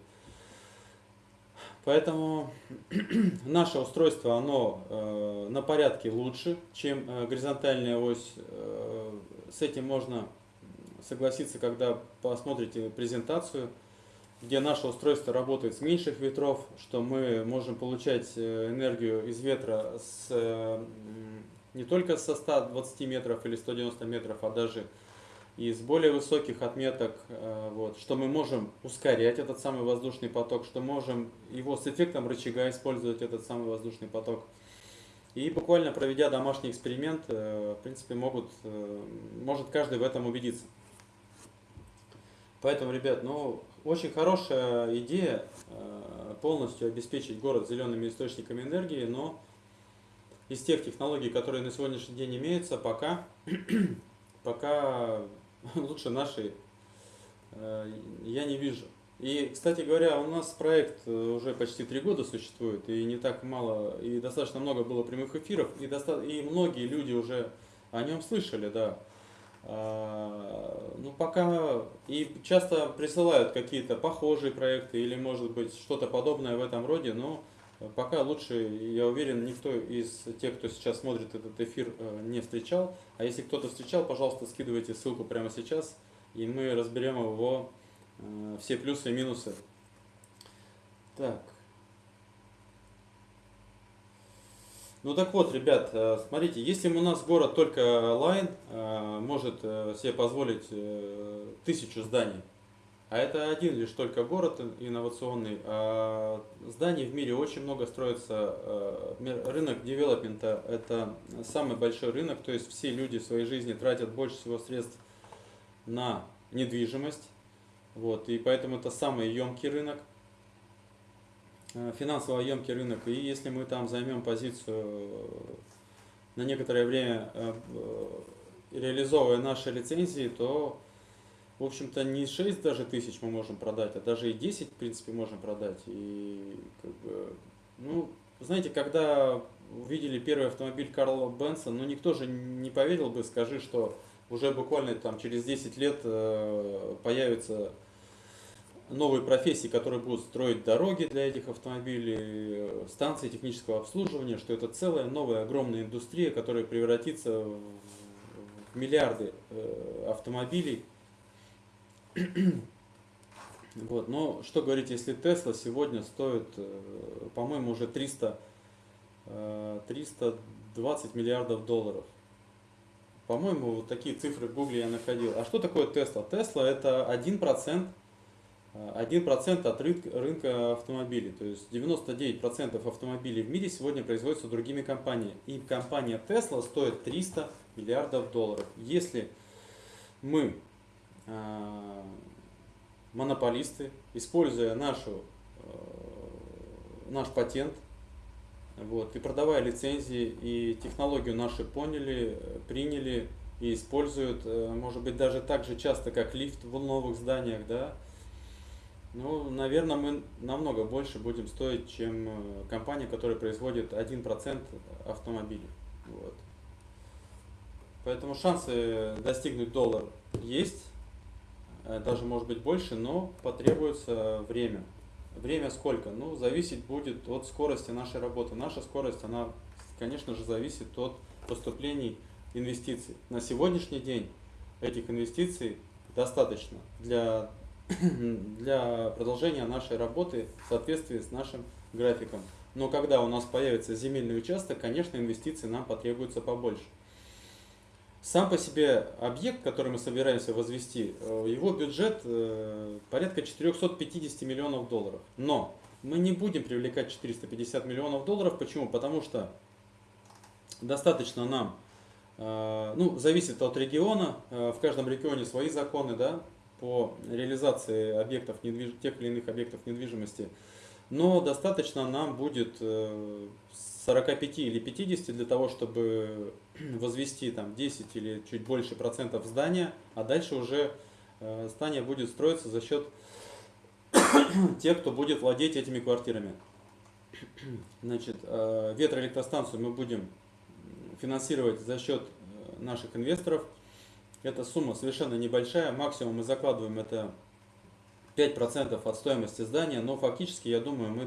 Поэтому наше устройство, оно э, на порядке лучше, чем э, горизонтальная ось. Э, с этим можно согласиться, когда посмотрите презентацию, где наше устройство работает с меньших ветров, что мы можем получать э, энергию из ветра с, э, не только со 120 метров или 190 метров, а даже из более высоких отметок, э, вот, что мы можем ускорять этот самый воздушный поток, что можем его с эффектом рычага использовать этот самый воздушный поток. И буквально проведя домашний эксперимент, э, в принципе, могут, э, может каждый в этом убедиться. Поэтому, ребят, ну, очень хорошая идея полностью обеспечить город зелеными источниками энергии, но из тех технологий, которые на сегодняшний день имеются, пока, пока лучше нашей э, я не вижу. И, кстати говоря, у нас проект э, уже почти три года существует, и не так мало, и достаточно много было прямых эфиров, и, доста и многие люди уже о нем слышали, да. А, ну, пока и часто присылают какие-то похожие проекты или, может быть, что-то подобное в этом роде, но Пока лучше, я уверен, никто из тех, кто сейчас смотрит этот эфир, э, не встречал. А если кто-то встречал, пожалуйста, скидывайте ссылку прямо сейчас, и мы разберем его э, все плюсы и минусы. Так. Ну так вот, ребят, э, смотрите, если у нас город только Line может себе позволить тысячу зданий, а это один лишь только город инновационный. А зданий в мире очень много строится. Э, рынок девелопмента – это самый большой рынок, то есть все люди в своей жизни тратят больше всего средств на недвижимость. Вот, и поэтому это самый емкий рынок, э, финансово емкий рынок. И если мы там займем позицию на некоторое время, э, реализовывая наши лицензии, то в общем-то, не 6 даже тысяч мы можем продать, а даже и 10, в принципе, можем продать. И, как бы, ну, знаете, когда увидели первый автомобиль Карла Бенса, ну, никто же не поверил бы, скажи, что уже буквально там через 10 лет э, появятся новые профессии, которые будут строить дороги для этих автомобилей, станции технического обслуживания, что это целая новая огромная индустрия, которая превратится в миллиарды э, автомобилей, вот, но что говорить, если Тесла сегодня стоит, э, по-моему, уже 300, 320 э, миллиардов долларов. По-моему, вот такие цифры в Гугле я находил. А что такое Тесла? Тесла это 1%, 1% от рынка, автомобилей. То есть 99% автомобилей в мире сегодня производятся другими компаниями. И компания Tesla стоит 300 миллиардов долларов. Если мы э, монополисты, используя нашу, э, наш патент, вот, и продавая лицензии, и технологию наши поняли, приняли и используют, э, может быть, даже так же часто, как лифт в новых зданиях, да, ну, наверное, мы намного больше будем стоить, чем э, компания, которая производит 1% автомобилей. Вот. Поэтому шансы достигнуть доллар есть, э, даже может быть больше, но потребуется время. Время сколько? Ну, зависеть будет от скорости нашей работы. Наша скорость, она, конечно же, зависит от поступлений инвестиций. На сегодняшний день этих инвестиций достаточно для для продолжения нашей работы в соответствии с нашим графиком. Но когда у нас появится земельный участок, конечно, инвестиций нам потребуется побольше. Сам по себе объект, который мы собираемся возвести, э, его бюджет э, порядка 450 миллионов долларов. Но мы не будем привлекать 450 миллионов долларов. Почему? Потому что достаточно нам, э, ну, зависит от региона, в каждом регионе свои законы, да, по реализации объектов, тех или иных объектов недвижимости, но достаточно нам будет 45 э, или 50 для того, чтобы возвести там 10 или чуть больше процентов здания, а дальше уже э, здание будет строиться за счет тех, кто будет владеть этими квартирами. Значит, э, ветроэлектростанцию мы будем финансировать за счет наших инвесторов – эта сумма совершенно небольшая, максимум мы закладываем это 5% от стоимости здания, но фактически, я думаю, мы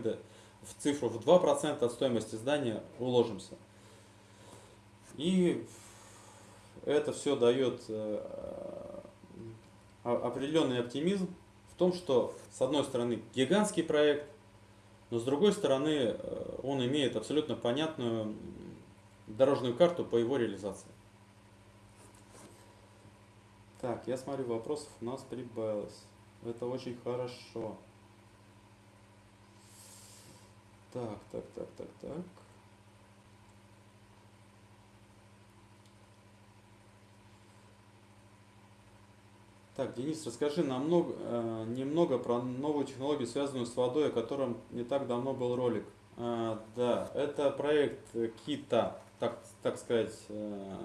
в цифру в 2% от стоимости здания уложимся. И это все дает э, определенный оптимизм в том, что с одной стороны гигантский проект, но с другой стороны э, он имеет абсолютно понятную дорожную карту по его реализации. Так, я смотрю, вопросов у нас прибавилось. Это очень хорошо. Так, так, так, так, так. Так, Денис, расскажи нам э, немного про новую технологию, связанную с водой, о котором не так давно был ролик. А, да, это проект Кита, так, так сказать, э,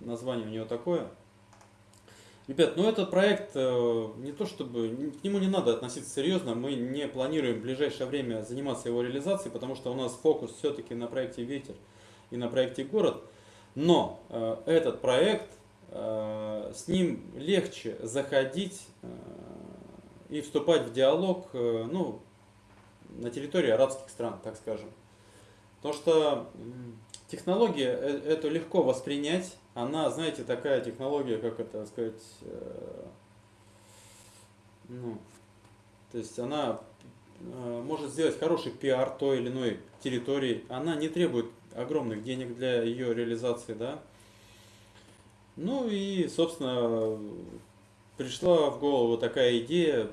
название у него такое. Ребят, ну этот проект э, не то чтобы, к нему не надо относиться серьезно, мы не планируем в ближайшее время заниматься его реализацией, потому что у нас фокус все-таки на проекте «Ветер» и на проекте «Город». Но э, этот проект, э, с ним легче заходить и вступать в диалог ну, на территории арабских стран, так скажем. Потому что технология эту легко воспринять, она, знаете, такая технология, как это сказать, э, ну, то есть она э, может сделать хороший пиар той или иной территории, она не требует огромных денег для ее реализации, да. Ну и, собственно, пришла в голову такая идея,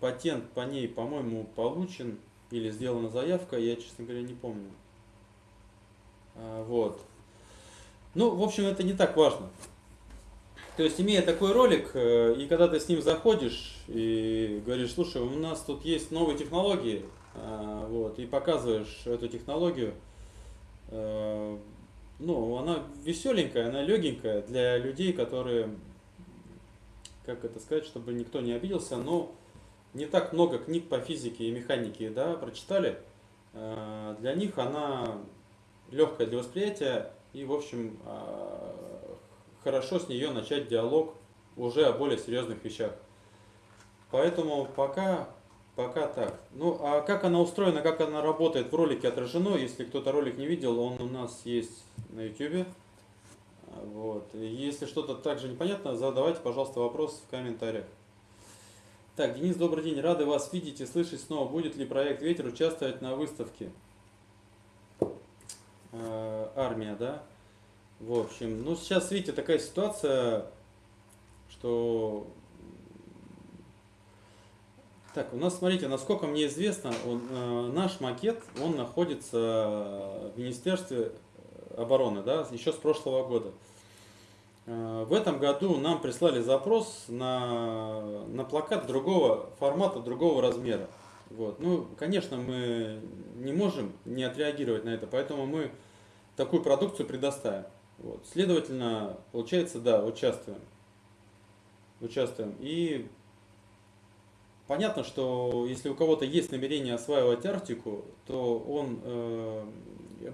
патент по ней, по-моему, получен или сделана заявка, я, честно говоря, не помню. А, вот. Ну, в общем, это не так важно. То есть, имея такой ролик, э, и когда ты с ним заходишь и говоришь, слушай, у нас тут есть новые технологии, а, вот, и показываешь эту технологию, э, ну, она веселенькая, она легенькая для людей, которые, как это сказать, чтобы никто не обиделся, но не так много книг по физике и механике, да, прочитали. Э, для них она легкая для восприятия, и, в общем, а, хорошо с нее начать диалог уже о более серьезных вещах. Поэтому пока, пока так. Ну, а как она устроена, как она работает в ролике отражено, если кто-то ролик не видел, он у нас есть на YouTube. Вот. Если что-то также непонятно, задавайте, пожалуйста, вопрос в комментариях. Так, Денис, добрый день. Рады вас видеть и слышать снова. Будет ли проект «Ветер» участвовать на выставке? Э, армия, да. В общем, ну сейчас, видите, такая ситуация, что... Так, у нас, смотрите, насколько мне известно, он, э, наш макет, он находится в Министерстве обороны, да, еще с прошлого года. Э, в этом году нам прислали запрос на, на плакат другого формата, другого размера. Вот. Ну, конечно, мы не можем не отреагировать на это, поэтому мы такую продукцию предоставим. Вот. Следовательно, получается, да, участвуем. Участвуем. И понятно, что если у кого-то есть намерение осваивать Арктику, то он э,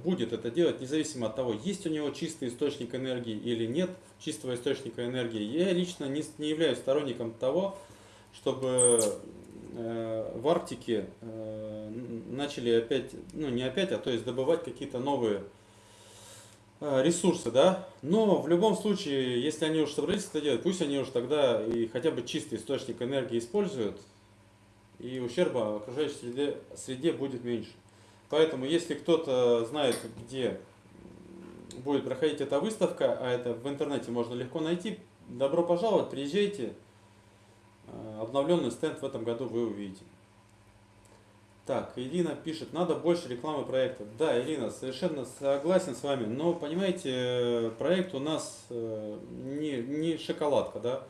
будет это делать независимо от того, есть у него чистый источник энергии или нет чистого источника энергии. Я лично не, не являюсь сторонником того, чтобы э, в Арктике э, начали опять, ну не опять, а то есть добывать какие-то новые ресурсы, да. Но в любом случае, если они уж собрались это делать, пусть они уж тогда и хотя бы чистый источник энергии используют, и ущерба окружающей среде, среде будет меньше. Поэтому, если кто-то знает, где будет проходить эта выставка, а это в интернете можно легко найти, добро пожаловать, приезжайте. Э, обновленный стенд в этом году вы увидите. Так, Ирина пишет, надо больше рекламы проекта. Да, Ирина, совершенно согласен с вами, но понимаете, проект у нас э, не, не шоколадка, да.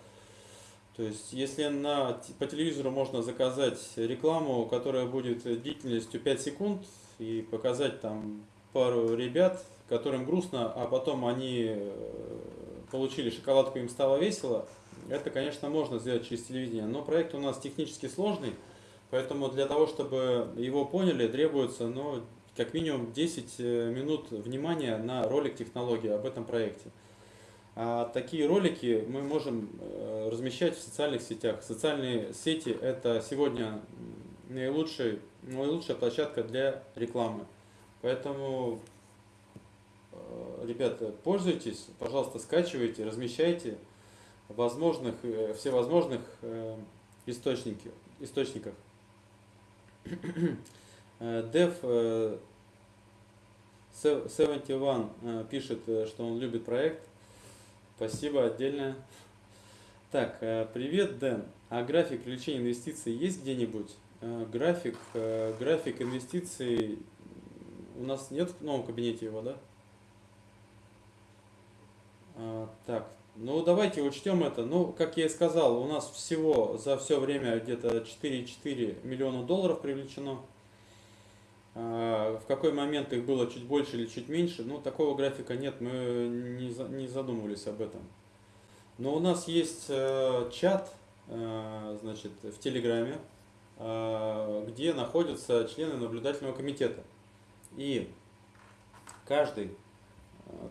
То есть, если на, по телевизору можно заказать рекламу, которая будет длительностью 5 секунд, и показать там пару ребят, которым грустно, а потом они э, получили шоколадку, им стало весело, это, конечно, можно сделать через телевидение, но проект у нас технически сложный, поэтому для того, чтобы его поняли, требуется ну, как минимум 10 э, минут внимания на ролик технологии об этом проекте. А такие ролики мы можем э, размещать в социальных сетях. Социальные сети это сегодня наилучший наилучшая площадка для рекламы. Поэтому, э, ребята, пользуйтесь, пожалуйста, скачивайте, размещайте возможных, всевозможных источники, источниках. Dev 71 пишет, что он любит проект. Спасибо отдельно. Так, привет, Дэн. А график привлечения инвестиций есть где-нибудь? Э, график, э, график инвестиций у нас нет в новом кабинете его, да? А, так, ну давайте учтем это. Ну, как я и сказал, у нас всего за все время где-то 4,4 миллиона долларов привлечено. А, в какой момент их было чуть больше или чуть меньше, ну такого графика нет, мы не, задумывались об этом. Но у нас есть э, чат, значит, в Телеграме, Э, где находятся члены наблюдательного комитета. И каждый, э,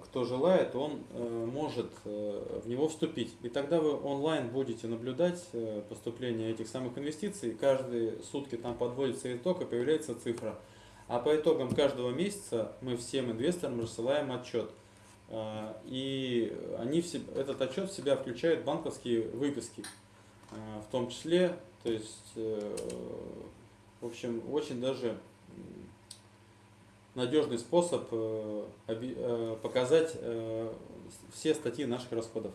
кто желает, он э, может в него вступить. И тогда вы онлайн будете наблюдать поступление этих самых инвестиций. Каждые сутки там подводится итог и появляется цифра. А по итогам каждого месяца мы всем инвесторам рассылаем отчет. И они этот отчет в себя включает банковские выписки, в том числе то есть, э, в общем, очень даже надежный способ э, э, показать все статьи наших расходов.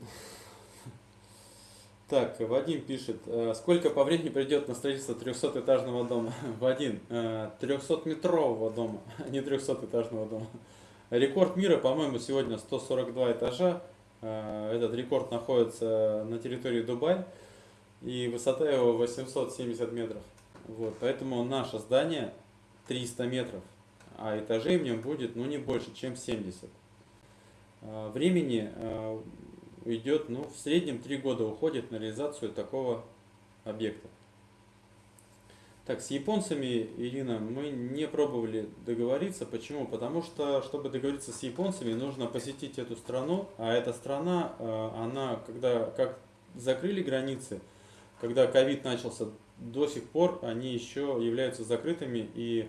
Так, Вадим пишет, сколько по времени придет на строительство 300-этажного дома? Вадим, 300-метрового дома, не 300-этажного дома. Рекорд мира, по-моему, сегодня 142 этажа. Э, этот рекорд находится на территории Дубай. И высота его 870 метров. Вот, поэтому наше здание 300 метров, а этажей в нем будет ну, не больше, чем 70. Э, времени э, уйдет, ну, в среднем 3 года уходит на реализацию такого объекта. Так, с японцами, Ирина, мы не пробовали договориться. Почему? Потому что, чтобы договориться с японцами, нужно посетить эту страну. А эта страна, э, она, когда как закрыли границы, когда ковид начался, до сих пор они еще являются закрытыми. И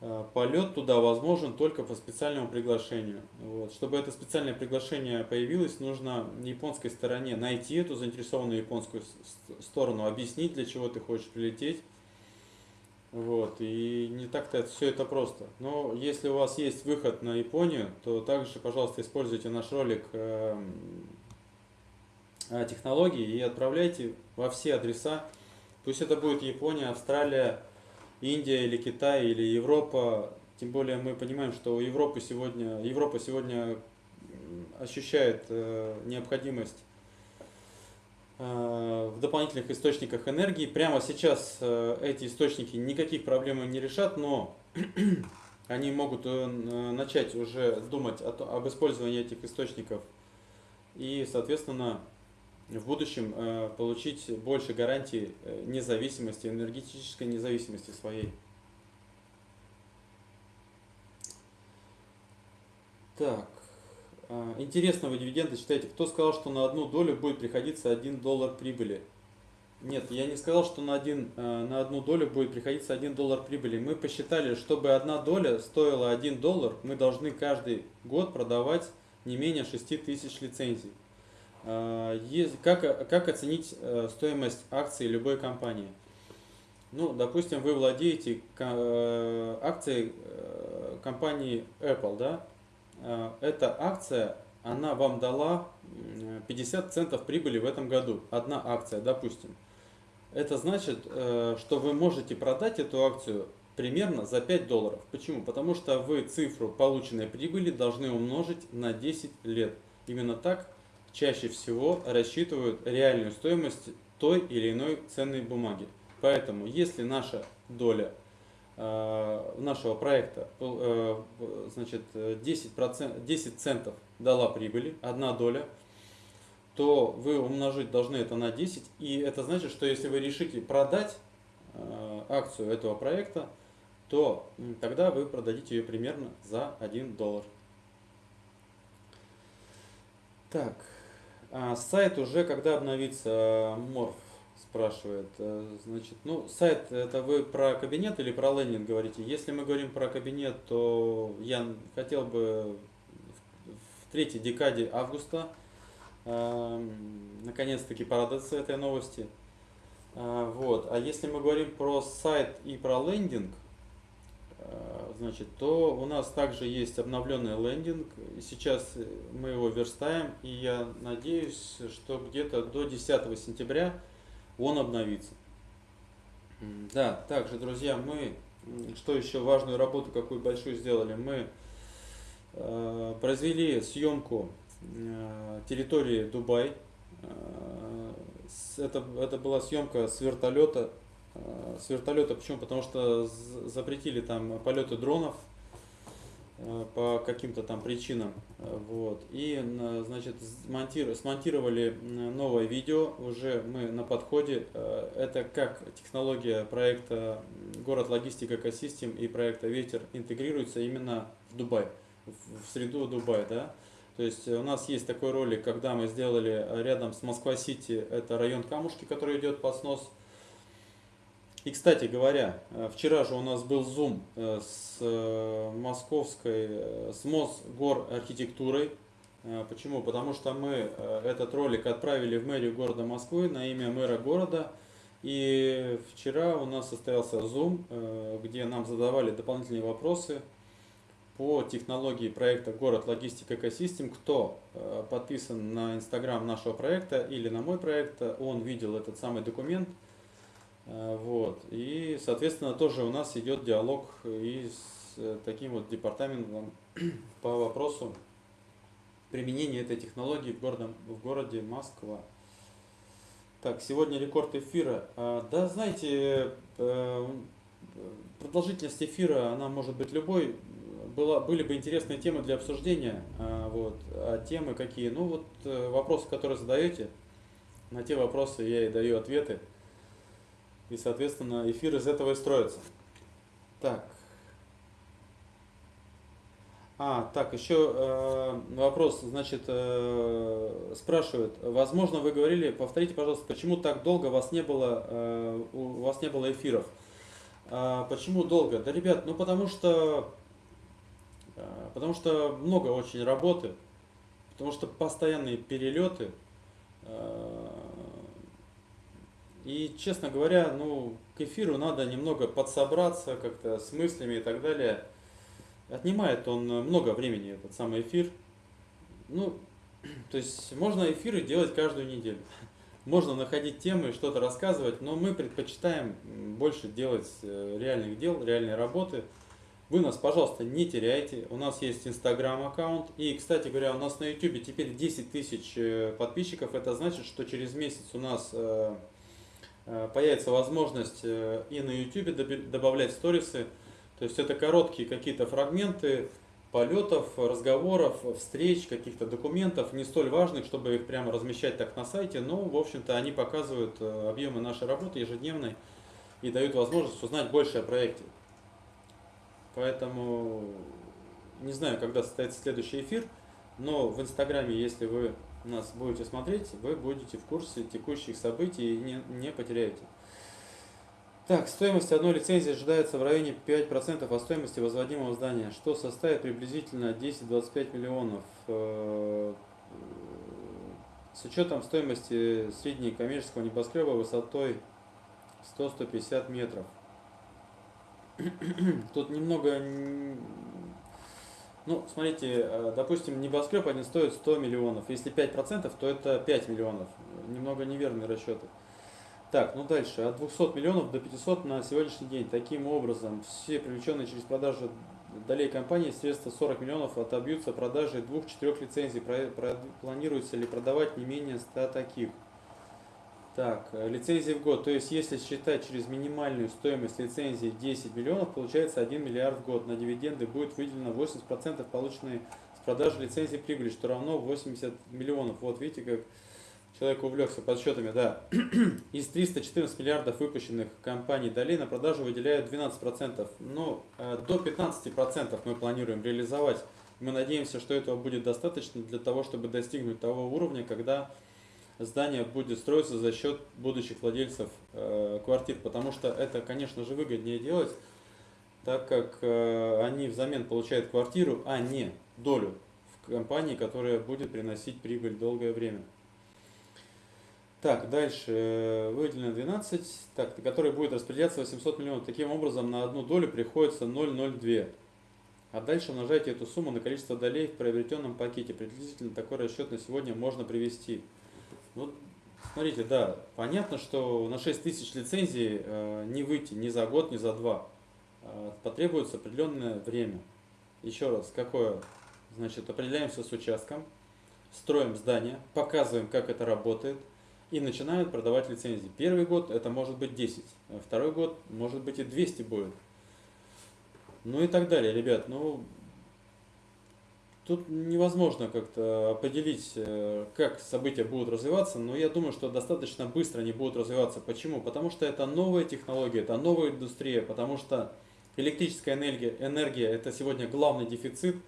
э, полет туда возможен только по специальному приглашению. Вот. Чтобы это специальное приглашение появилось, нужно японской стороне найти эту заинтересованную японскую сторону, объяснить, для чего ты хочешь прилететь Вот, и не так-то все это просто. Но если у вас есть выход на Японию, то также, пожалуйста, используйте наш ролик эм, о технологии и отправляйте во все адреса. Пусть это будет Япония, Австралия, Индия или Китай или Европа. Тем более мы понимаем, что у Европы сегодня, Европа сегодня ощущает э, необходимость Э, в дополнительных источниках энергии. Прямо сейчас э, эти источники никаких проблем не решат, но они могут э, начать уже думать об использовании этих источников и, соответственно, в будущем получить больше гарантий независимости, энергетической независимости своей. Так. А, интересного дивиденда считаете, кто сказал, что на одну долю будет приходиться 1 доллар прибыли? Нет, я не сказал, что на, один, на одну долю будет приходиться 1 доллар прибыли. Мы посчитали, чтобы одна доля стоила 1 доллар, мы должны каждый год продавать не менее 6 тысяч лицензий. А, как, как оценить э, стоимость акций любой компании? Ну, допустим, вы владеете э, акцией э, компании Apple, да? Э, эта акция, она вам дала 50 центов прибыли в этом году. Одна акция, допустим. Это значит, что вы можете продать эту акцию примерно за 5 долларов. Почему? Потому что вы цифру полученной прибыли должны умножить на 10 лет. Именно так чаще всего рассчитывают реальную стоимость той или иной ценной бумаги. Поэтому, если наша доля Э, нашего проекта э, значит, 10%, 10 центов дала прибыли, одна доля, то вы умножить должны это на 10. И это значит, что если вы решите продать э, акцию этого проекта, то тогда вы продадите ее примерно за 1 доллар. Так, сайт уже когда обновится Морф? спрашивает. Э, значит, ну, сайт, это вы про кабинет или про лендинг говорите? Если мы говорим про кабинет, то я хотел бы в третьей декаде августа э, наконец-таки порадоваться этой новости. Э, вот. А если мы говорим про сайт и про лендинг, значит, то у нас также есть обновленный лендинг. Сейчас мы его верстаем, и я надеюсь, что где-то до 10 сентября он обновится. Да, также, друзья, мы, что еще важную работу, какую большую сделали, мы э, произвели съемку э, территории Дубай. Э, это, это была съемка с вертолета. Э, с вертолета, почему? Потому что запретили там полеты дронов Э, по каким-то там причинам. Вот. И, значит, смонтировали новое видео, уже мы на подходе. Э, это как технология проекта «Город логистика экосистем» и проекта «Ветер» интегрируется именно в Дубай, в среду Дубая, да. То есть у нас есть такой ролик, когда мы сделали рядом с Москва-Сити, это район Камушки, который идет под снос, и, кстати говоря, э, вчера же у нас был зум э, с э, московской, с Мосгор архитектурой. Почему? Потому что мы этот ролик отправили в мэрию города Москвы на имя мэра города. И вчера у нас состоялся зум, где нам задавали дополнительные вопросы по технологии проекта «Город Логистика Экосистем». Кто подписан на инстаграм нашего проекта или на мой проект, он видел этот самый документ – вот. И, соответственно, тоже у нас идет диалог и с э, таким вот департаментом по вопросу применения этой технологии в, городе, в городе Москва. Так, сегодня рекорд эфира. А, да, знаете, э, продолжительность эфира, она может быть любой. Была, были бы интересные темы для обсуждения. А, вот. А темы какие? Ну вот вопросы, которые задаете, на те вопросы я и даю ответы. И, соответственно, эфир из этого и строится. Так. А, так, еще э, вопрос, значит, э, спрашивают, возможно, вы говорили, повторите, пожалуйста, почему так долго вас не было, э, у вас не было эфиров? А, почему долго? Да, ребят, ну потому что, э, потому что много очень работы, потому что постоянные перелеты, э, И, честно говоря, ну, к эфиру надо немного подсобраться как-то с мыслями и так далее. Отнимает он много времени, этот самый эфир. Ну, то есть можно эфиры делать каждую неделю. Можно находить темы, что-то рассказывать, но мы предпочитаем больше делать э, реальных дел, реальной работы. Вы нас, пожалуйста, не теряйте. У нас есть инстаграм аккаунт. И, кстати говоря, у нас на YouTube теперь 10 тысяч э, подписчиков. Это значит, что через месяц у нас э, появится возможность и на YouTube добавлять сторисы. То есть это короткие какие-то фрагменты полетов, разговоров, встреч, каких-то документов, не столь важных, чтобы их прямо размещать так на сайте, но, в общем-то, они показывают э, объемы нашей работы ежедневной и дают возможность узнать больше о проекте. Поэтому не знаю, когда состоится следующий эфир, но в Инстаграме, если вы нас будете смотреть, вы будете в курсе текущих событий и не, не потеряете. Так, стоимость одной лицензии ожидается в районе 5% от стоимости возводимого здания, что составит приблизительно 10-25 миллионов. Э, с учетом стоимости средней коммерческого небоскреба высотой 100-150 метров. Тут немного... Ну, смотрите, э, допустим, небоскреб один стоит 100 миллионов. Если 5%, то это 5 миллионов. Немного неверные расчеты. Так, ну дальше. От 200 миллионов до 500 на сегодняшний день. Таким образом, все привлеченные через продажу долей компании средства 40 миллионов отобьются продажей двух-четырех лицензий. Про, про, планируется ли продавать не менее 100 таких? Так, лицензии в год. То есть, если считать через минимальную стоимость лицензии 10 миллионов, получается 1 миллиард в год. На дивиденды будет выделено 80% полученной с продажи лицензии прибыли, что равно 80 миллионов. Вот видите, как Человек увлекся подсчетами, да. Из 314 миллиардов выпущенных компаний долей на продажу выделяют 12%. Ну, э, до 15% мы планируем реализовать. Мы надеемся, что этого будет достаточно для того, чтобы достигнуть того уровня, когда здание будет строиться за счет будущих владельцев э, квартир. Потому что это, конечно же, выгоднее делать, так как э, они взамен получают квартиру, а не долю в компании, которая будет приносить прибыль долгое время. Так, дальше выделено 12, так, который будет распределяться 800 миллионов. Таким образом, на одну долю приходится 0,02. А дальше умножайте эту сумму на количество долей в приобретенном пакете. Приблизительно такой расчет на сегодня можно привести. Вот, смотрите, да, понятно, что на 6 тысяч лицензий э, не выйти ни за год, ни за два. Э, потребуется определенное время. Еще раз, какое? Значит, определяемся с участком, строим здание, показываем, как это работает – и начинают продавать лицензии. Первый год это может быть 10, а второй год может быть и 200 будет. Ну и так далее, ребят. Ну, тут невозможно как-то определить, э, как события будут развиваться, но я думаю, что достаточно быстро они будут развиваться. Почему? Потому что это новая технология, это новая индустрия, потому что электрическая энергия, энергия это сегодня главный дефицит –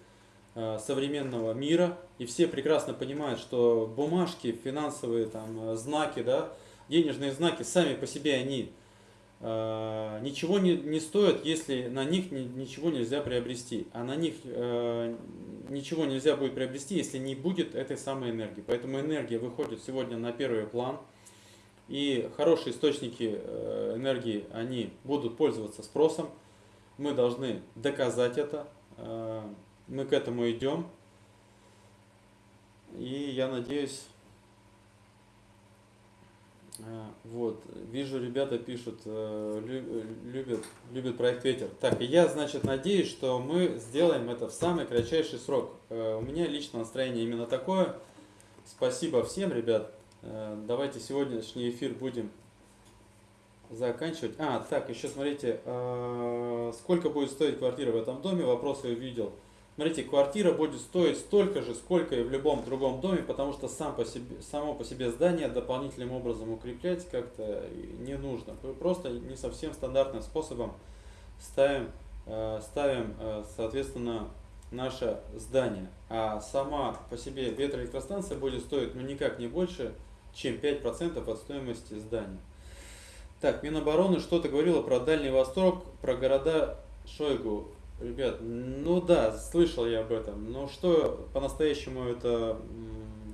Э, современного мира, и все прекрасно понимают, что бумажки, финансовые там, э, знаки, да, денежные знаки, сами по себе они ничего не, не стоят, если на них ни, ничего нельзя приобрести. А на них э, ничего нельзя будет приобрести, если не будет этой самой энергии. Поэтому энергия выходит сегодня на первый план. И хорошие источники э, энергии, они будут пользоваться спросом. Мы должны доказать это. Э, мы к этому идем. И я надеюсь, э, вот, вижу, ребята пишут, э, любят, любят проект Ветер. Так, я, значит, надеюсь, что мы сделаем это в самый кратчайший срок. Э, у меня лично настроение именно такое. Спасибо всем, ребят. Давайте сегодняшний эфир будем заканчивать. А, так, еще смотрите, сколько будет стоить квартира в этом доме, вопрос я увидел. Смотрите, квартира будет стоить столько же, сколько и в любом другом доме, потому что сам по себе, само по себе здание дополнительным образом укреплять как-то не нужно. Просто не совсем стандартным способом ставим, э, ставим э, соответственно, наше здание. А сама по себе ветроэлектростанция будет стоить ну, никак не больше, чем 5% от стоимости здания. Так, Минобороны что-то говорило про Дальний Восток, про города Шойгу. Ребят, ну да, слышал я об этом, но что по-настоящему это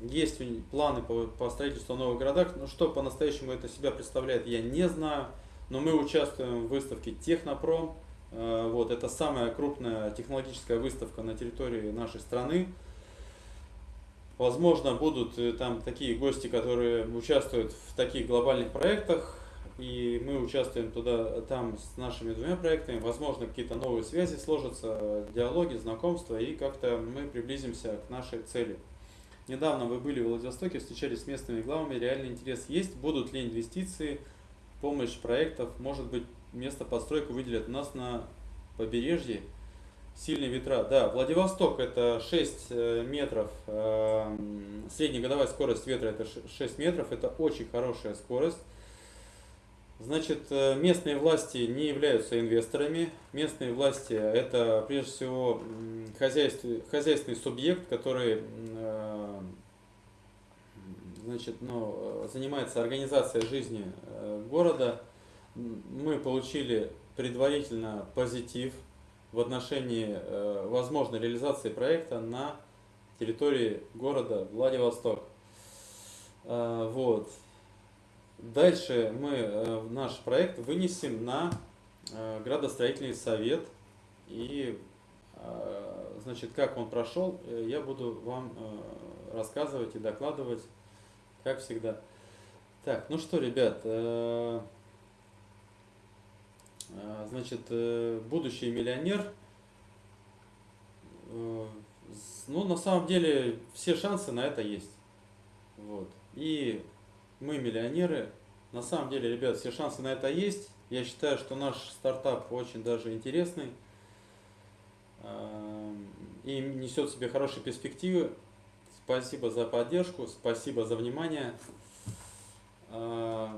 есть планы по, по строительству новых городах, но что по-настоящему это себя представляет, я не знаю. Но мы участвуем в выставке Технопром. Э, вот, это самая крупная технологическая выставка на территории нашей страны. Возможно, будут э, там такие гости, которые участвуют в таких глобальных проектах, и мы участвуем туда, там с нашими двумя проектами. Возможно, какие-то новые связи сложатся, диалоги, знакомства, и как-то мы приблизимся к нашей цели. Недавно вы были в Владивостоке, встречались с местными главами, реальный интерес есть, будут ли инвестиции, помощь проектов, может быть, место постройку выделят у нас на побережье, сильные ветра. Да, Владивосток это 6 э, метров, э, среднегодовая скорость ветра это 6 метров, это очень хорошая скорость. Значит, э, местные власти не являются инвесторами. Местные власти это прежде всего хозяйственный, хозяйственный субъект, который э, значит, ну, занимается организацией жизни э, города. Мы получили предварительно позитив в отношении возможной реализации проекта на территории города Владивосток. Вот. Дальше мы э, наш проект вынесем на э, градостроительный совет. И э, значит, как он прошел, я буду вам рассказывать и докладывать, как всегда. Так, ну что, ребят, значит, будущий миллионер. Ну, на самом деле, все шансы на это есть. Вот. И мы миллионеры. На самом деле, ребят, все шансы на это есть. Я считаю, что наш стартап очень даже интересный эм, и несет в себе хорошие перспективы. Спасибо за поддержку, спасибо за внимание. Э,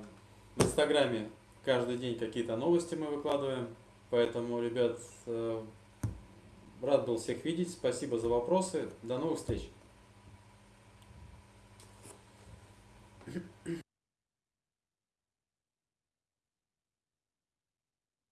в Инстаграме каждый день какие-то новости мы выкладываем. Поэтому, ребят, э, рад был всех видеть. Спасибо за вопросы. До новых встреч.